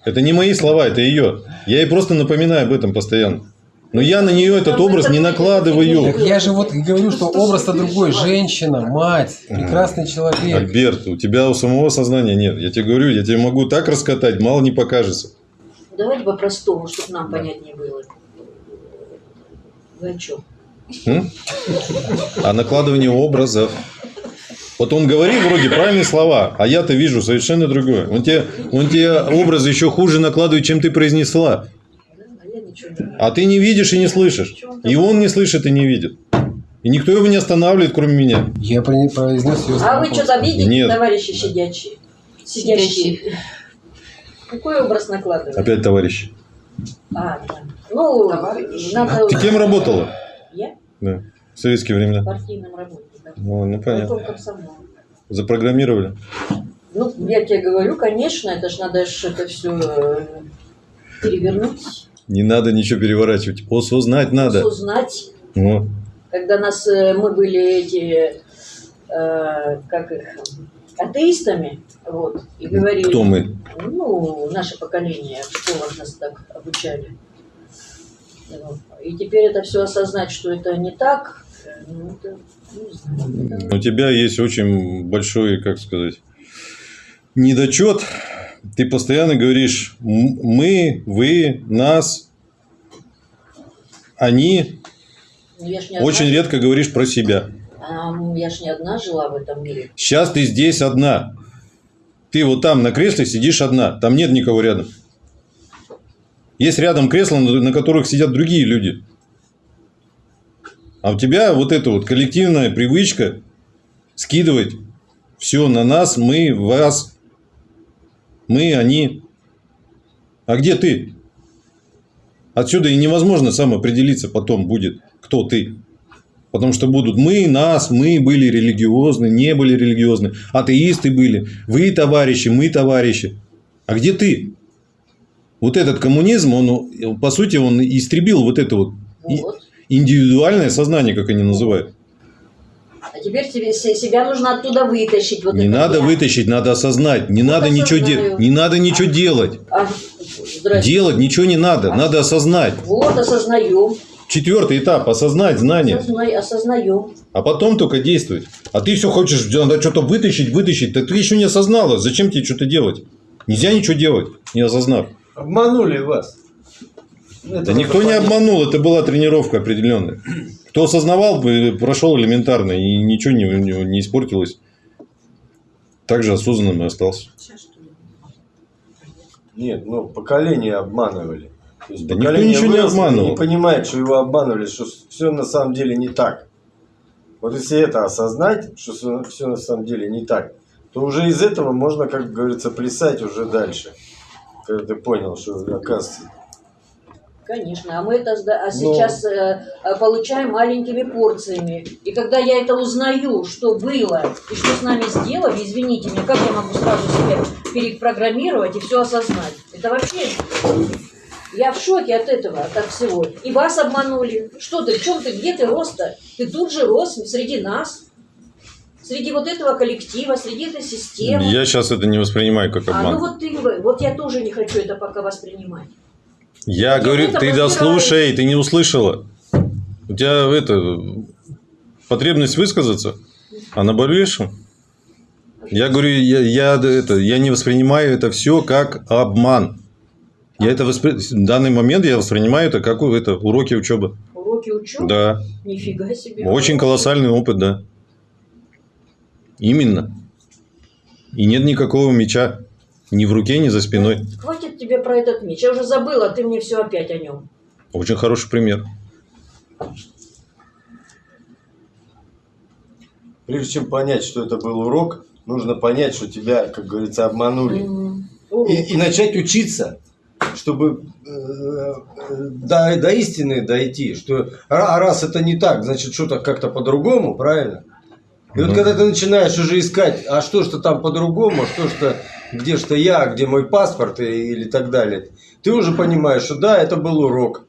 Это не мои слова, это ее. Я ей просто напоминаю об этом постоянно. Но я на нее этот образ не накладываю. Так я же вот и говорю, что образ-то другой. Женщина, мать, прекрасный человек. Альберт, у тебя у самого сознания нет. Я тебе говорю, я тебе могу так раскатать, мало не покажется. Давайте по-простому, чтобы нам понятнее было. Вы о чем? М? А накладывание образов. Вот он говорит вроде правильные слова, а я-то вижу совершенно другое. Он тебе, он тебе образы еще хуже накладывает, чем ты произнесла. А ты не видишь и не слышишь. И он не слышит и не видит. И никто его не останавливает, кроме меня. Я про- произнес ее А вы что-то видите, Нет. товарищи сидячие? Сидящие. Какой образ накладывать? Опять товарищ. А, да. Ну, Товарищ. надо... Ты кем работала? Я? Да. В советские времена. Партийным работником. Ну, ну понятно. Запрограммировали. Ну, я тебе говорю, конечно, это ж надо ж это все перевернуть, Не надо ничего переворачивать. Осознать надо. узнать. Вот. Когда нас, э, мы были эти э, как их, атеистами, вот, и говорили, Кто мы? ну, наше поколение, в школах нас так обучали. И теперь это все осознать, что это не так, ну, это, не знаю, это- У тебя есть очень большой, как сказать, недочет. Ты постоянно говоришь «м- мы, вы, нас, они. Ну, Очень одна, редко говоришь про себя. а, я ж не одна жила в этом мире. Сейчас ты здесь одна. Ты вот там на кресле сидишь одна. Там нет никого рядом. Есть рядом кресла, на на которых сидят другие люди. А у тебя вот эта вот коллективная привычка скидывать все на нас, мы, вас, мы, они. А где ты? Отсюда и невозможно сам определиться потом будет, кто ты. Потому что будут мы, нас, мы были религиозны, не были религиозны, атеисты были, вы товарищи, мы товарищи. А где ты? Вот этот коммунизм, он, по сути, он истребил вот это вот и- Вот. индивидуальное сознание, как они называют. А теперь тебе, се- себя нужно оттуда вытащить. Вот Не надо я. вытащить, надо осознать. Не Вот надо ничего делать. Не надо ничего делать. А. Делать ничего не надо. Надо осознать. Вот, осознаем. Четвертый этап осознать знание. Осозна- осознаем. А потом только действовать. А ты все хочешь, надо что-то вытащить, вытащить. Так ты еще не осознала. Зачем тебе что-то делать? Нельзя ничего делать, не осознав. Обманули вас. Это Да никто не обманул, это была тренировка определенная. Кто осознавал, бы, прошел элементарно, и ничего не, не, не испортилось. Также осознанным и остался. Нет, ну поколение обманывали. То есть Да никто поколение ничего не обманывал. Не понимает, что его обманывали, что все на самом деле не так. Вот если это осознать, что все на самом деле не так, то уже из этого можно, как говорится, плясать уже дальше. Когда ты понял, что оказывается. Конечно, а мы это а Но- сейчас э, э, получаем маленькими порциями. И когда я это узнаю, что было и что с нами сделали, извините меня, как я могу сразу себя перепрограммировать и все осознать? Это вообще... Я в шоке от этого, от всего. И вас обманули. Что ты, в чем ты, где ты рос-то? Ты тут же рос среди нас, среди вот этого коллектива, среди этой системы. Я сейчас это не воспринимаю как А ну обман. вот ты, вот я тоже не хочу это пока воспринимать. Я Я говорю, ты дослушай, ты не услышала. У тебя это потребность высказаться, а наболевшь? Я говорю, я, я, это, я не воспринимаю это все как обман. Я это воспри... В данный момент я воспринимаю это как это, уроки учебы. Уроки учебы? Да. Нифига себе. Очень колоссальный опыт, да. Именно. И нет никакого меча. Ни в руке, ни за спиной. Хватит тебе про этот меч. Я уже забыла, ты мне все опять о нем. Очень хороший пример. Прежде чем понять, что это был урок, нужно понять, что тебя, как говорится, обманули. М, урок. И, и начать учиться, чтобы э, э, до, до истины дойти. Что а раз это не так, значит что-то как-то по-другому, правильно? И вот Мгм. когда ты начинаешь уже искать, а что что там по-другому, что что, где что я, где мой паспорт и- или так далее, ты уже понимаешь, что да, это был урок,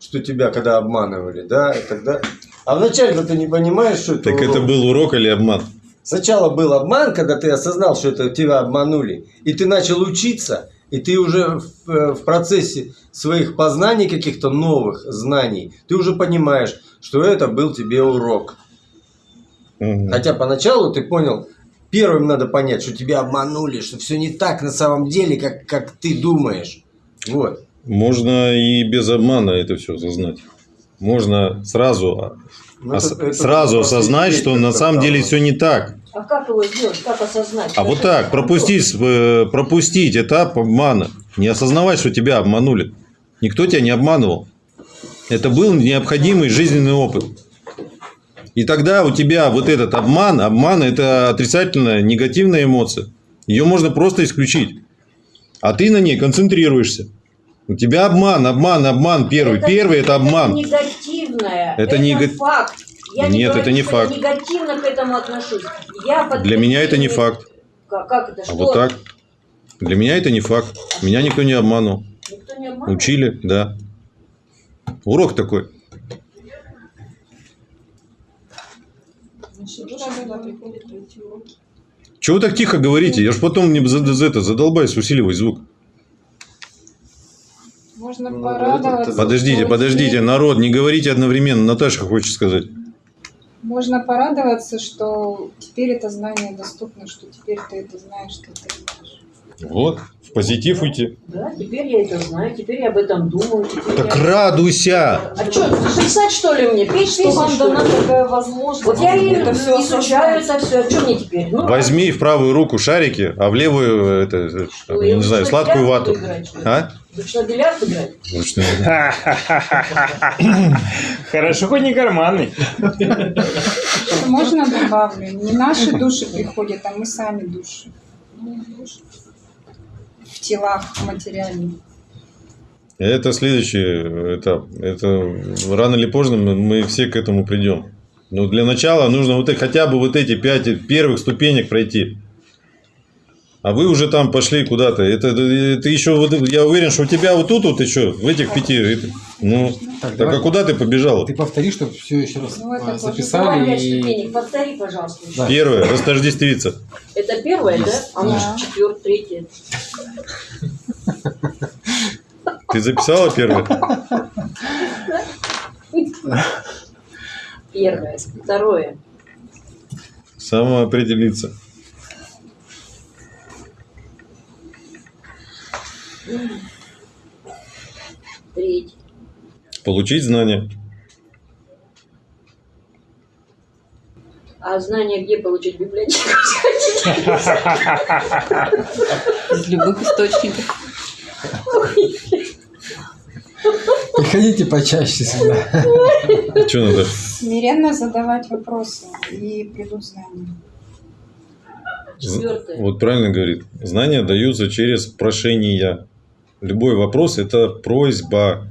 что тебя когда обманывали, да, и тогда... А вначале ты не понимаешь, что это Так урок. это был урок или обман? Сначала был обман, когда ты осознал, что это тебя обманули, и ты начал учиться, и ты уже в, э, в процессе своих познаний каких-то новых знаний, ты уже понимаешь, что это был тебе урок. Хотя поначалу ты понял, первым надо понять, что тебя обманули, что все не так на самом деле, как, как ты думаешь. Вот. Можно и без обмана это все осознать. Можно сразу, Ну, ос- это- это сразу осознать, что на самом деле все не так. А как его сделать? Как осознать? А вот так, пропустить, э, пропустить этап обмана. Не осознавать, что тебя обманули. Никто тебя не обманывал. Это был необходимый жизненный опыт. И тогда у тебя вот этот обман, обман – это отрицательная, негативная эмоция. Ее можно просто исключить. А ты на ней концентрируешься. У тебя обман, обман, обман первый. Первый – это обман. негативное. Это Это, нега- факт. Я Нет, не говорю, это не факт. Я негативно к этому отношусь. Я под Для меня это не факт. Как, как это? А Что? вот так. Для меня это не факт. Меня никто не обманул. Никто не обманывает? Учили, да. Урок такой. Сюда уроки. Чего вы так тихо говорите? Я ж потом не за, за это задолбаюсь усиливать звук. Можно Ну, порадоваться. Подождите, подождите, народ, не говорите одновременно. Наташа хочет сказать. Можно порадоваться, что теперь это знание доступно, что теперь ты это знаешь, что ты знаешь. Вот, в позитив уйти. Да, теперь я это знаю, теперь я об этом думаю. Так я... радуйся! А что, писать что ли мне? Петь Что вам что дана такая возможность? Вот я и это все изучаю это все. А что мне теперь? Ну, Возьми в правую руку шарики, а в левую, это, это, что, я не знаю, сладкую вату. играть, что? А? На бильярд играть? Лучше. Хорошо, хоть не карманный. Можно добавлю? Не наши души приходят, а мы сами души. Телах материальных. Это следующий этап. Это рано или поздно мы- все к этому придем. Но для начала нужно вот хотя бы вот эти пять первых ступенек пройти. А вы уже там пошли куда-то. Это, это еще вот я уверен, что у тебя вот тут вот еще в этих пяти. это- ну, Так, так а куда ты побежала? Ты повтори, чтобы все еще раз Ну, это а, записали. И... Повтори, пожалуйста. еще. Да. Первое, растождествиться. Это первое, да? А может Да. четвертое, третье? Ты записала первое? Первое. Второе. Самоопределиться. Третье. Получить знания. А знания где получить библиотеку? Из любых источников. Приходите почаще сюда. Что надо? Смиренно задавать вопросы, и придут знания. Четвертое. Вот правильно говорит. Знания даются через прошение. Любой вопрос – это просьба.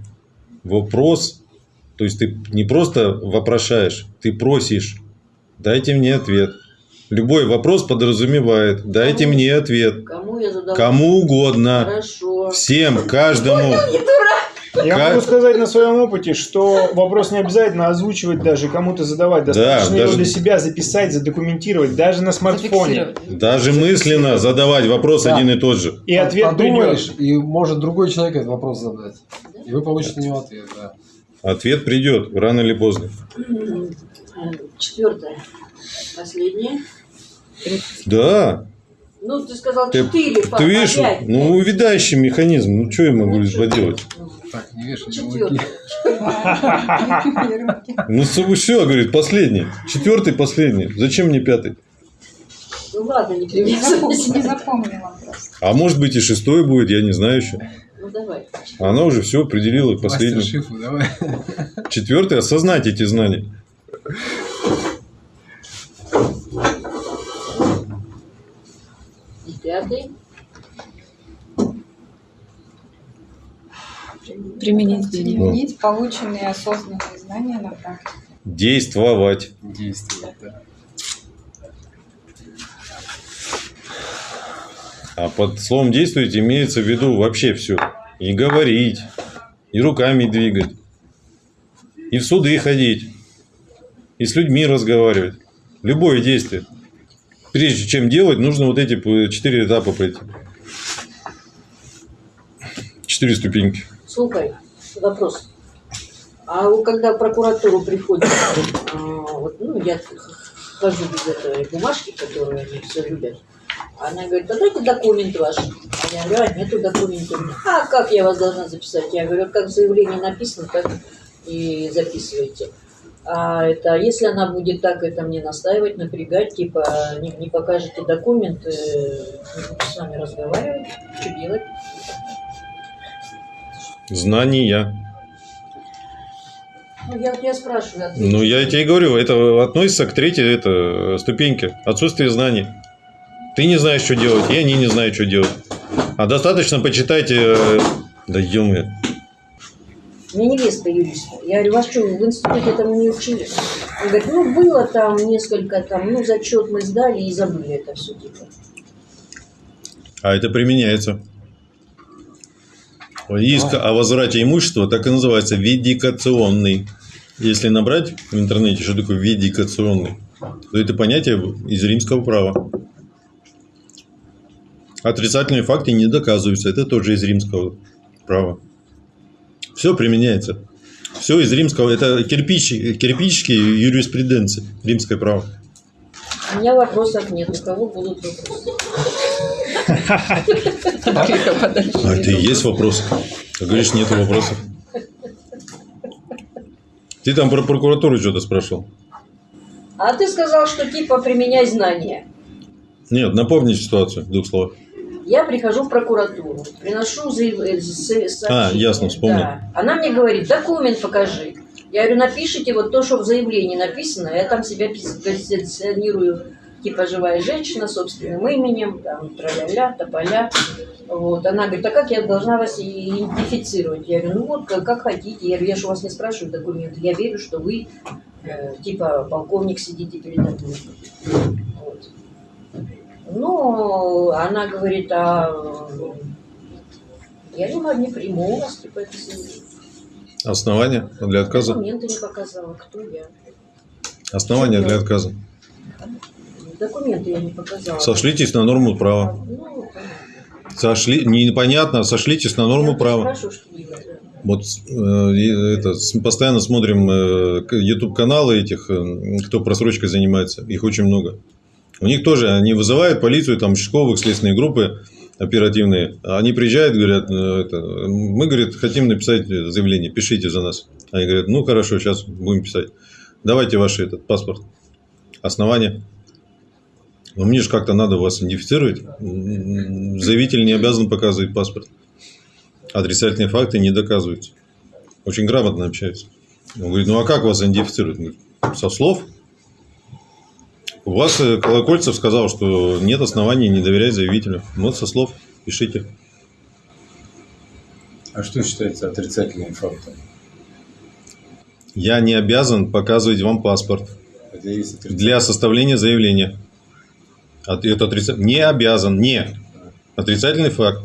Вопрос, то есть ты не просто вопрошаешь, ты просишь. Дайте мне ответ. Любой вопрос подразумевает. Дайте Кому? мне ответ. Кому я задала? Кому угодно. Хорошо. Всем, каждому. Я Как? могу сказать на своем опыте, что вопрос не обязательно озвучивать даже, кому-то задавать. Достаточно его даже- для себя записать, задокументировать, даже на смартфоне. Даже мысленно задавать вопрос Да. один и тот же. И ответ Подумаешь, придет. и может другой человек этот вопрос задать. И вы получите на него ответ, да. Ответ придет рано или поздно. Четвертое. Последнее. Да. Ну, ты сказал Ты, четыре. пап, ты видишь, опять. ну увядающий механизм. Ну что я могу поделать? Так, не вешай. Ну все, говорит, последний. Четвертый последний. Зачем мне пятый? Ну ладно, не привязывайся. запомнила просто. А может быть и шестой будет, я не знаю еще. Ну давай. Она уже все определила последний. Четвертый осознать эти знания. Пятый. Применить, применить полученные осознанные знания на практике. Действовать. Действовать, да. А под словом действовать имеется в виду вообще все. И говорить, и руками двигать, и в суды ходить, и с людьми разговаривать. Любое действие. Прежде чем делать, нужно вот эти четыре этапа пройти. Четыре ступеньки. Слухай, вопрос. А вот когда в прокуратуру приходит, а, вот, ну, я хожу без этой бумажки, которую они все любят. Она говорит, а дайте документ ваш. А я говорю, а нету документа. А как я вас должна записать? Я говорю, как в заявлении написано, так и записывайте. А это, если она будет так это мне настаивать, напрягать, типа, не, не покажете документ, э, не буду с вами разговаривать, что делать? Знания. Ну, я тебя спрашиваю. ответь. Ну, я тебе и говорю, это относится к третьей это, ступеньке. Отсутствие знаний. Ты не знаешь, что делать, и они не знают, что делать. А достаточно почитайте... э, Да ё У меня невеста юриста. Я говорю, вас что, в институте этому не учили? Он говорит, ну, было там несколько, там, ну, зачет мы сдали и забыли это все, типа. А это применяется. Иск о возврате имущества так и называется видикационный. Если набрать в интернете, что такое видикационный, то это понятие из римского права. Отрицательные факты не доказываются. Это тоже из римского права. Все применяется. Все из римского. Это кирпич, кирпичики юриспруденции. Римское право. У меня вопросов нет. У кого будут вопросы? А это и есть вопрос. Ты говоришь, нет вопросов. Ты там про прокуратуру что-то спрашивал? А ты сказал, что типа применяй знания. Нет, напомни ситуацию в двух словах. Я прихожу в прокуратуру, приношу заявление. А, ясно, вспомнил. Да. Она мне говорит, документ покажи. Я говорю, напишите вот то, что в заявлении написано, я там себя позиционирую, типа живая женщина, собственным именем, там, тра-ля-ля, тополя. Вот. Она говорит, а как я должна вас идентифицировать? Я говорю, ну вот, как, как хотите. Я говорю, я же у вас не спрашиваю документы. Я верю, что вы, э, типа, полковник сидите передо мной. Ну, она говорит, а я не, не приму у вас, типа, это. Основания для отказа? Документы не показала, кто я. Основания для отказа. Документы я не показала. Сошлитесь на норму права. Ну. Сошли, непонятно, сошлитесь на норму Я права. спрашиваю, что я, да. Вот э, это, постоянно смотрим э, YouTube-каналы этих, э, кто просрочкой занимается, их очень много. У них тоже, они вызывают полицию, там, участковых, следственные группы оперативные. Они приезжают, говорят, э, это, мы, говорит, хотим написать заявление, пишите за нас. Они говорят, ну, хорошо, сейчас будем писать. Давайте ваш этот паспорт. Основание. Но мне же как-то надо вас идентифицировать. Заявитель не обязан показывать паспорт. Отрицательные факты не доказываются. Очень грамотно общаются. Он говорит, ну а как вас идентифицируют? Со слов. У вас э, Колокольцев сказал, что нет оснований не доверять заявителю. Вот со слов пишите. А что считается отрицательным фактом? Я не обязан показывать вам паспорт для составления заявления. Это отрица- Не обязан, не. Отрицательный факт.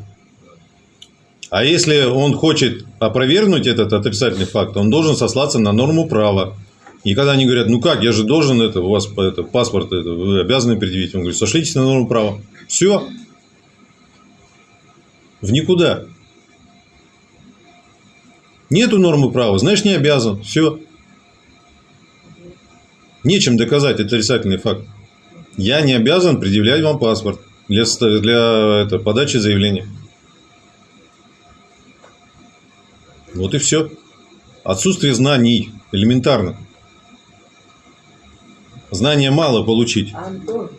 А если он хочет опровергнуть этот отрицательный факт, он должен сослаться на норму права. И когда они говорят, ну как, я же должен это, у вас это, паспорт, это, вы обязаны предъявить. Он говорит, сошлитесь на норму права. Все. В никуда. Нету нормы права, знаешь, не обязан. Все. Нечем доказать отрицательный факт. Я не обязан предъявлять вам паспорт для, для это, подачи заявления. Вот и все. Отсутствие знаний элементарно. Знания мало получить.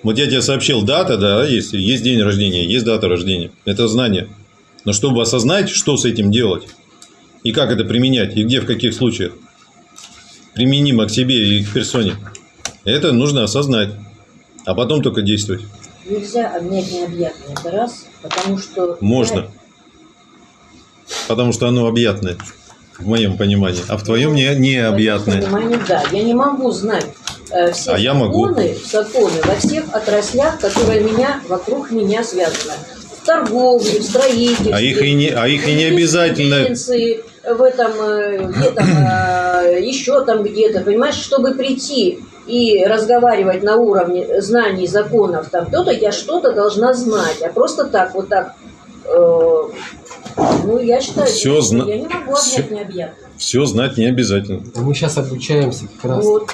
Вот я тебе сообщил, дата, да, есть, есть день рождения, есть дата рождения. Это знание. Но чтобы осознать, что с этим делать, и как это применять, и где, в каких случаях применимо к себе и к персоне, это нужно осознать, а потом только действовать. нельзя обнять необъятное. Это раз, потому что... Можно. Потому что оно объятное, в моем понимании, а в твоем не, В моем необъятное. понимании, да. Я не могу знать э, все А я могу. законы, законы во всех отраслях, которые меня, вокруг меня связаны. В торговле, в строительстве. А их и не, а их и не в обязательно. В этом, э, где там, э, еще там где-то, понимаешь, чтобы прийти и разговаривать на уровне знаний законов, там то-то, я что-то должна знать, а просто так, вот так, э, ну, я считаю, Всё что зна- я не могу всё- обнять необъятное. Все знать не обязательно. Мы сейчас обучаемся как раз. Вот.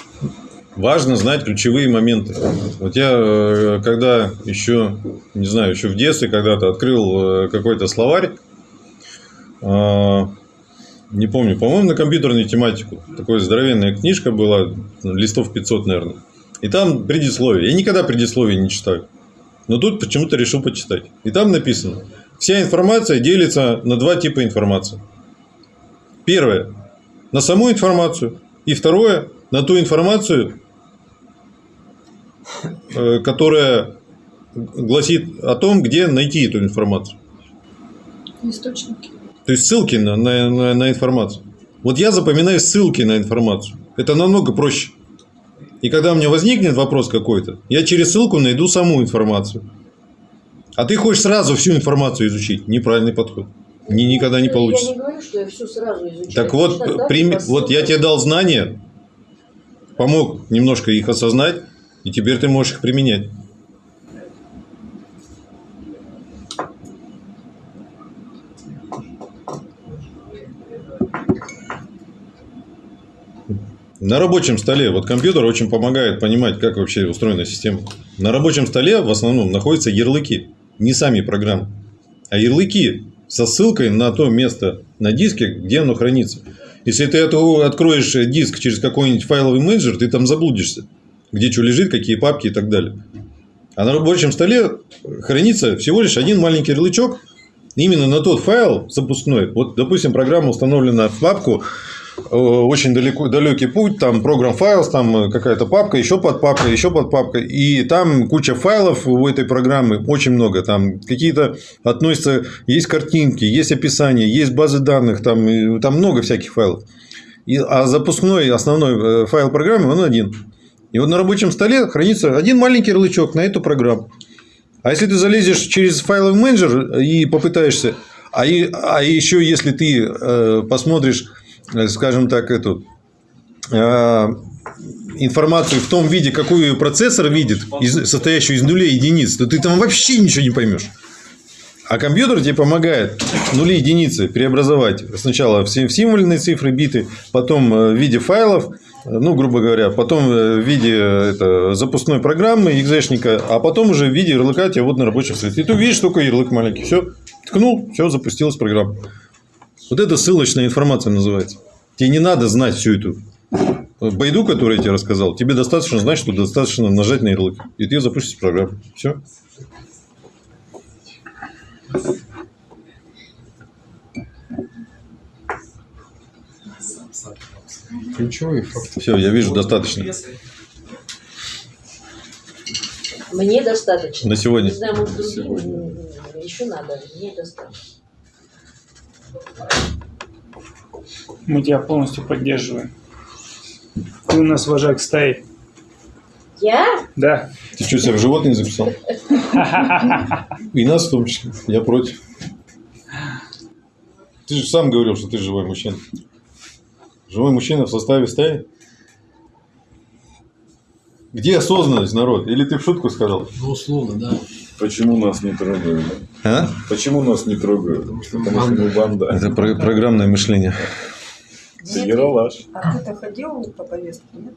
Важно знать ключевые моменты. Вот я, э, когда еще, не знаю, еще в детстве когда-то открыл э, какой-то словарь, а, не помню, по-моему, на компьютерную тематику. Такая здоровенная книжка была, ну, листов 500, наверное. И там предисловие. Я никогда предисловие не читаю. Но тут почему-то решил почитать. И там написано, вся информация делится на два типа информации. Первое – на саму информацию. И второе – на ту информацию, э, которая гласит о том, где найти эту информацию. Источники. То есть ссылки на, на, на- на информацию. Вот я запоминаю ссылки на информацию. Это намного проще. И когда у меня возникнет вопрос какой-то, я через ссылку найду саму информацию. А ты хочешь сразу всю информацию изучить. Неправильный подход. Ни, никогда не Я получится. не говорю, что я всю сразу изучаю. Так вот, по вот я тебе дал знания, помог немножко их осознать. И теперь ты можешь их применять. На рабочем столе, вот компьютер очень помогает понимать, как вообще устроена система. На рабочем столе в основном находятся ярлыки, не сами программы, а ярлыки со ссылкой на то место на диске, где оно хранится. Если ты откроешь диск через какой-нибудь файловый менеджер, ты там заблудишься, где что лежит, какие папки и так далее. А на рабочем столе хранится всего лишь один маленький ярлычок именно на тот файл запускной. Вот, допустим, программа установлена в папку очень далеко, далекий путь, там программ файлс, там э, какая-то папка, еще под папкой, еще под папкой, и там куча файлов у этой программы, очень много, там какие-то относятся, есть картинки, есть описание, есть базы данных, там, там много всяких файлов. И, а запускной основной э, файл программы, он один. И вот на рабочем столе хранится один маленький ярлычок на эту программу. А если ты залезешь через файловый менеджер и попытаешься, а, и, а еще если ты э, посмотришь, э, скажем так, эту э, информацию в том виде, какую ее процессор видит, из- состоящую из нулей и единиц, то ты там вообще ничего не поймешь. А компьютер тебе помогает нули единицы преобразовать сначала в сим- в символьные цифры, биты, потом э, в виде файлов, э, ну, грубо говоря, потом э, в виде э, это, запускной программы, экзешника, а потом уже в виде ярлыка тебе вот на рабочем столе. И ты увидишь только ярлык маленький. Все, ткнул, все, запустилась программа. Вот это ссылочная информация называется. Тебе не надо знать всю эту байду, которую я тебе рассказал. Тебе достаточно знать, что достаточно нажать на ярлык. И ты запустишь программу. Все. Ключевые факты. Все, я вижу, достаточно. Мне достаточно. На сегодня. Не знаю, может, другим м, еще надо. Мне достаточно. Мы тебя полностью поддерживаем. Ты у нас вожак стаи. Я? Да. Ты что, себя в животные записал? И нас в том числе. Я против. Ты же сам говорил, что ты живой мужчина. Живой мужчина в составе стаи? Где осознанность, народ? Или ты в шутку сказал? Ну, условно, да. Почему нас не трогают? А? Почему нас не трогают? Потому что мы банда. Это про- программное мышление. Ты ералаш. А ты-то ходил по повестке, нет?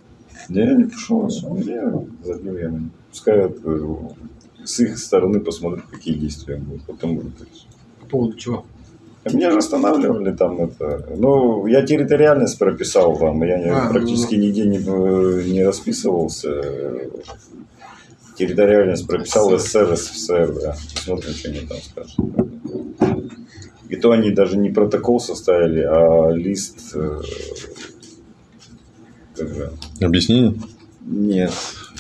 Я не пошел. Я забил я. Пускай э, с их стороны посмотрят, какие действия будут. Потом будут решать. По поводу чего? А Меня же останавливали там это. Ну, я территориальность прописал там. Я не- А, практически ну. нигде не, э, не расписывался. Территориальность прописал СССР, СССР, да. Посмотрим, что они там скажут. И то они даже не протокол составили, а лист... э, как же, Объяснение? нет,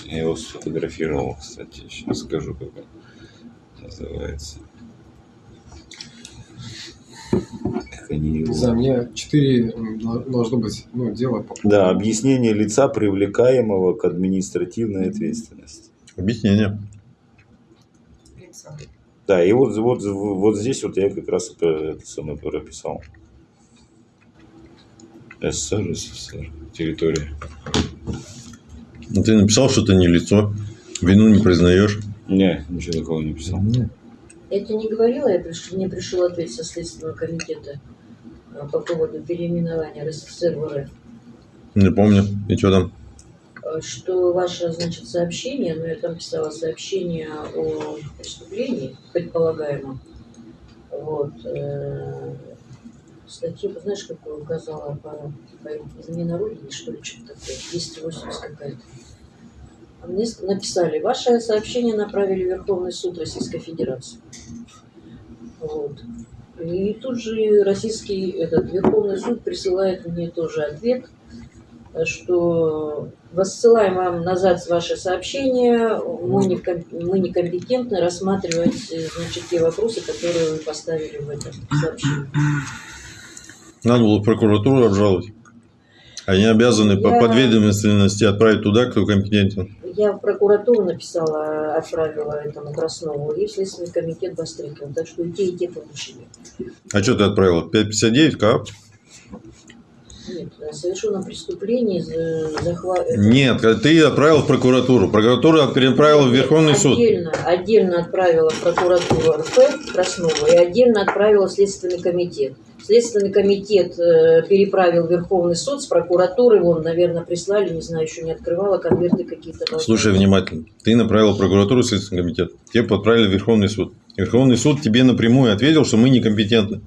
я его сфотографировал, кстати, сейчас скажу, как он называется. Как они его... За мне четыре должно быть ну, дело по Да, объяснение лица, привлекаемого к административной ответственности. Объяснение. Да, и вот, вот, вот здесь вот я как раз это, это самое прописал. СССР, СССР, территория. Ну, ты написал, что ты не лицо. Вину не признаешь. Не, ничего такого не писал. Я тебе не говорила, я приш- мне пришел ответ со Следственного комитета а, по поводу переименования РСФСР в РФ. Не помню. И что там? Что ваше, значит, сообщение, ну, я там писала сообщение о преступлении, предполагаемом. Вот. э, Статью, знаешь, какую указала по, по измене на родине, что ли, что-то такое, 280 какая-то. А мне написали, ваше сообщение направили в Верховный суд Российской Федерации. Вот. И тут же российский этот Верховный суд присылает мне тоже ответ, что воссылаем вам назад ваше сообщение, мы, не, мы некомпетентны рассматривать э, значит, те вопросы, которые вы поставили в этом сообщении. Надо было прокуратуру обжаловать. Они обязаны по Я- подведомственности отправить туда, кто компетентен. Я в прокуратуру написала, отправила этому Краснову, и в Следственный комитет Бастрыкин. Так что и те, и те получили. А что ты отправила? 559 КАП? Нет, о совершенном преступлении за- захва- это Нет, ты отправил в прокуратуру. Прокуратура отправила в Верховный суд. Отдельно, отдельно отправила в прокуратуру РФ Краснова и отдельно отправила в Следственный комитет. Следственный комитет э, переправил в Верховный суд с прокуратуры, вон, наверное, прислали, не знаю, еще не открывала, конверты какие-то. Слушай внимательно. Ты направил в прокуратуру, Следственный комитет. Тебе отправили в Верховный суд. Верховный суд тебе напрямую ответил, что мы некомпетентны.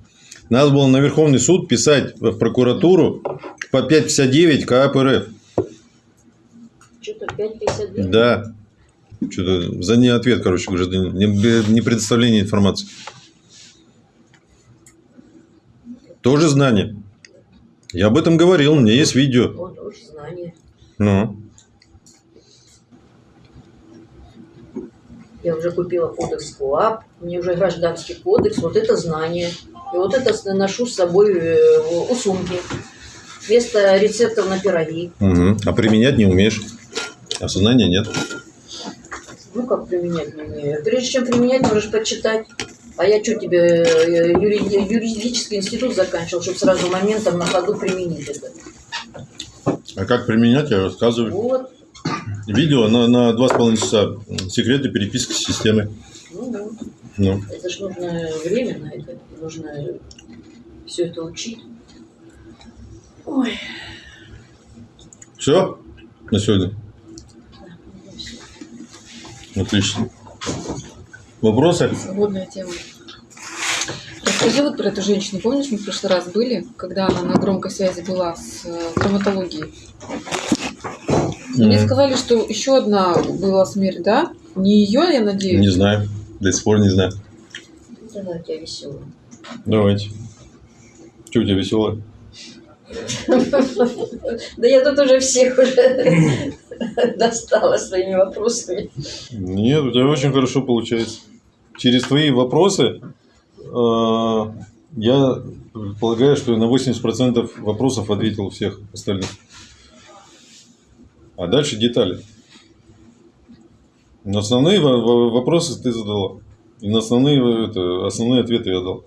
Надо было на Верховный суд писать в прокуратуру по 559 КАП РФ. Что-то 5,59. Да. Что-то за не ответ, короче, гражданин. Не, не предоставление информации. Тоже знание. Я об этом говорил, у меня есть видео. Вот уж знание. Ну. Я уже купила кодекс КОАП, мне уже гражданский кодекс, вот это знание. И вот это с- ношу с собой э, у сумки. Вместо рецептов на пироги. Мгм. А применять не умеешь. А сознания нет. Ну, как применять не умею. Прежде чем применять, можешь почитать. А я что тебе, э, юри- юридический институт заканчивал, чтобы сразу моментом на ходу применить это. А как применять, я рассказываю. Вот. Видео на, на 2,5 часа. Секреты переписки с системой. Ну, да. Ну. Это ж нужно время на это. Нужно все это учить. Ой. Все на сегодня? Отлично. Вопросы? Свободная тема. Расскажи вот про эту женщину. Помнишь, мы в прошлый раз были, когда она на громкой связи была с э, травматологией? Мне М, сказали, что еще одна была смерть, да? Не ее, я надеюсь? Не знаю. До сих пор не знаю. Давай, у тебя веселый. Давайте. Что у тебя веселое? Да я тут уже всех уже достала своими вопросами. Нет, у тебя очень хорошо получается. Через твои вопросы э, я предполагаю, что на 80% вопросов ответил всех остальных. А дальше детали. На основные во- во- вопросы ты задала. И на основные, это, основные ответы я дал.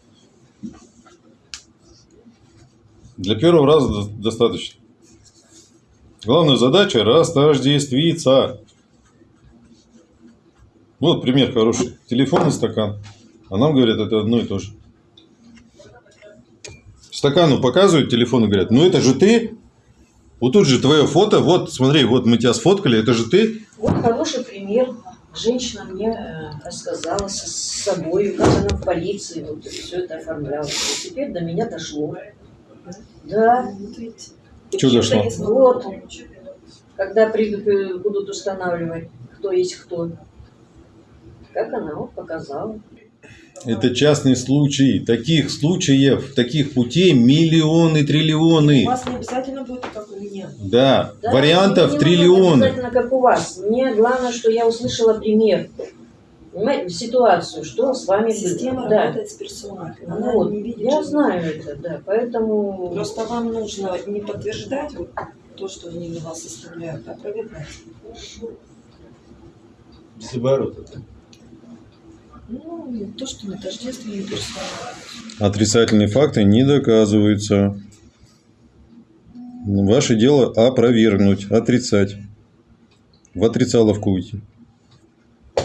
Для первого раза до- достаточно. Главная задача – растождествиться. Вот пример хороший. Телефон и стакан. А нам говорят, это одно и то же. Стакану показывают телефон и говорят, ну это же ты. Вот тут же твое фото, вот смотри, вот мы тебя сфоткали, это же ты. Вот хороший пример. Женщина мне э, рассказала с собой, как она в полиции вот все это оформляла. И теперь до меня дошло. Да. Что дошло? Вот. Когда при- при- будут устанавливать, кто есть кто. Как она вот показала. Это частный случай. Таких случаев, таких путей миллионы, У триллионы. вас не обязательно будет как у меня. Да, Да, вариантов мне не триллионы. обязательно, как у вас. Мне главное, что я услышала пример. Понимаете, ситуацию, что с вами Система было. Да. работает с персоной. Она вот, не видит. я знаю это, да. Поэтому Просто вам нужно не подтверждать вот то, что они на вас оставляют, а проверять. Если оборот это. Ну, то, что на тождественной персоной. Отрицательные факты не доказываются. Ваше дело опровергнуть, отрицать. В отрицаловку уйти.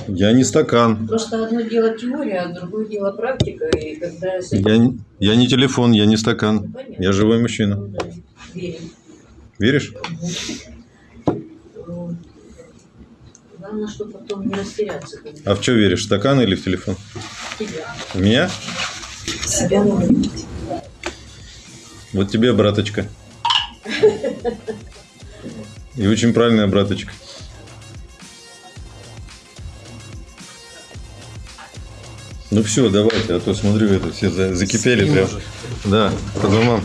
Я не стакан. просто одно дело теория, а другое дело практика. И когда Я, не- я не телефон, я не стакан. Понятно. Я живой мужчина. Ну да, верим. Веришь? Вот. Главное, что потом не растеряться. когда А в что веришь? В стакан или в телефон? тебя. В меня? Себя надо видеть. Вот тебе, браточка. И очень правильная браточка. Ну все, давайте, а то смотрю, это все за- закипели прям. Да, по домам.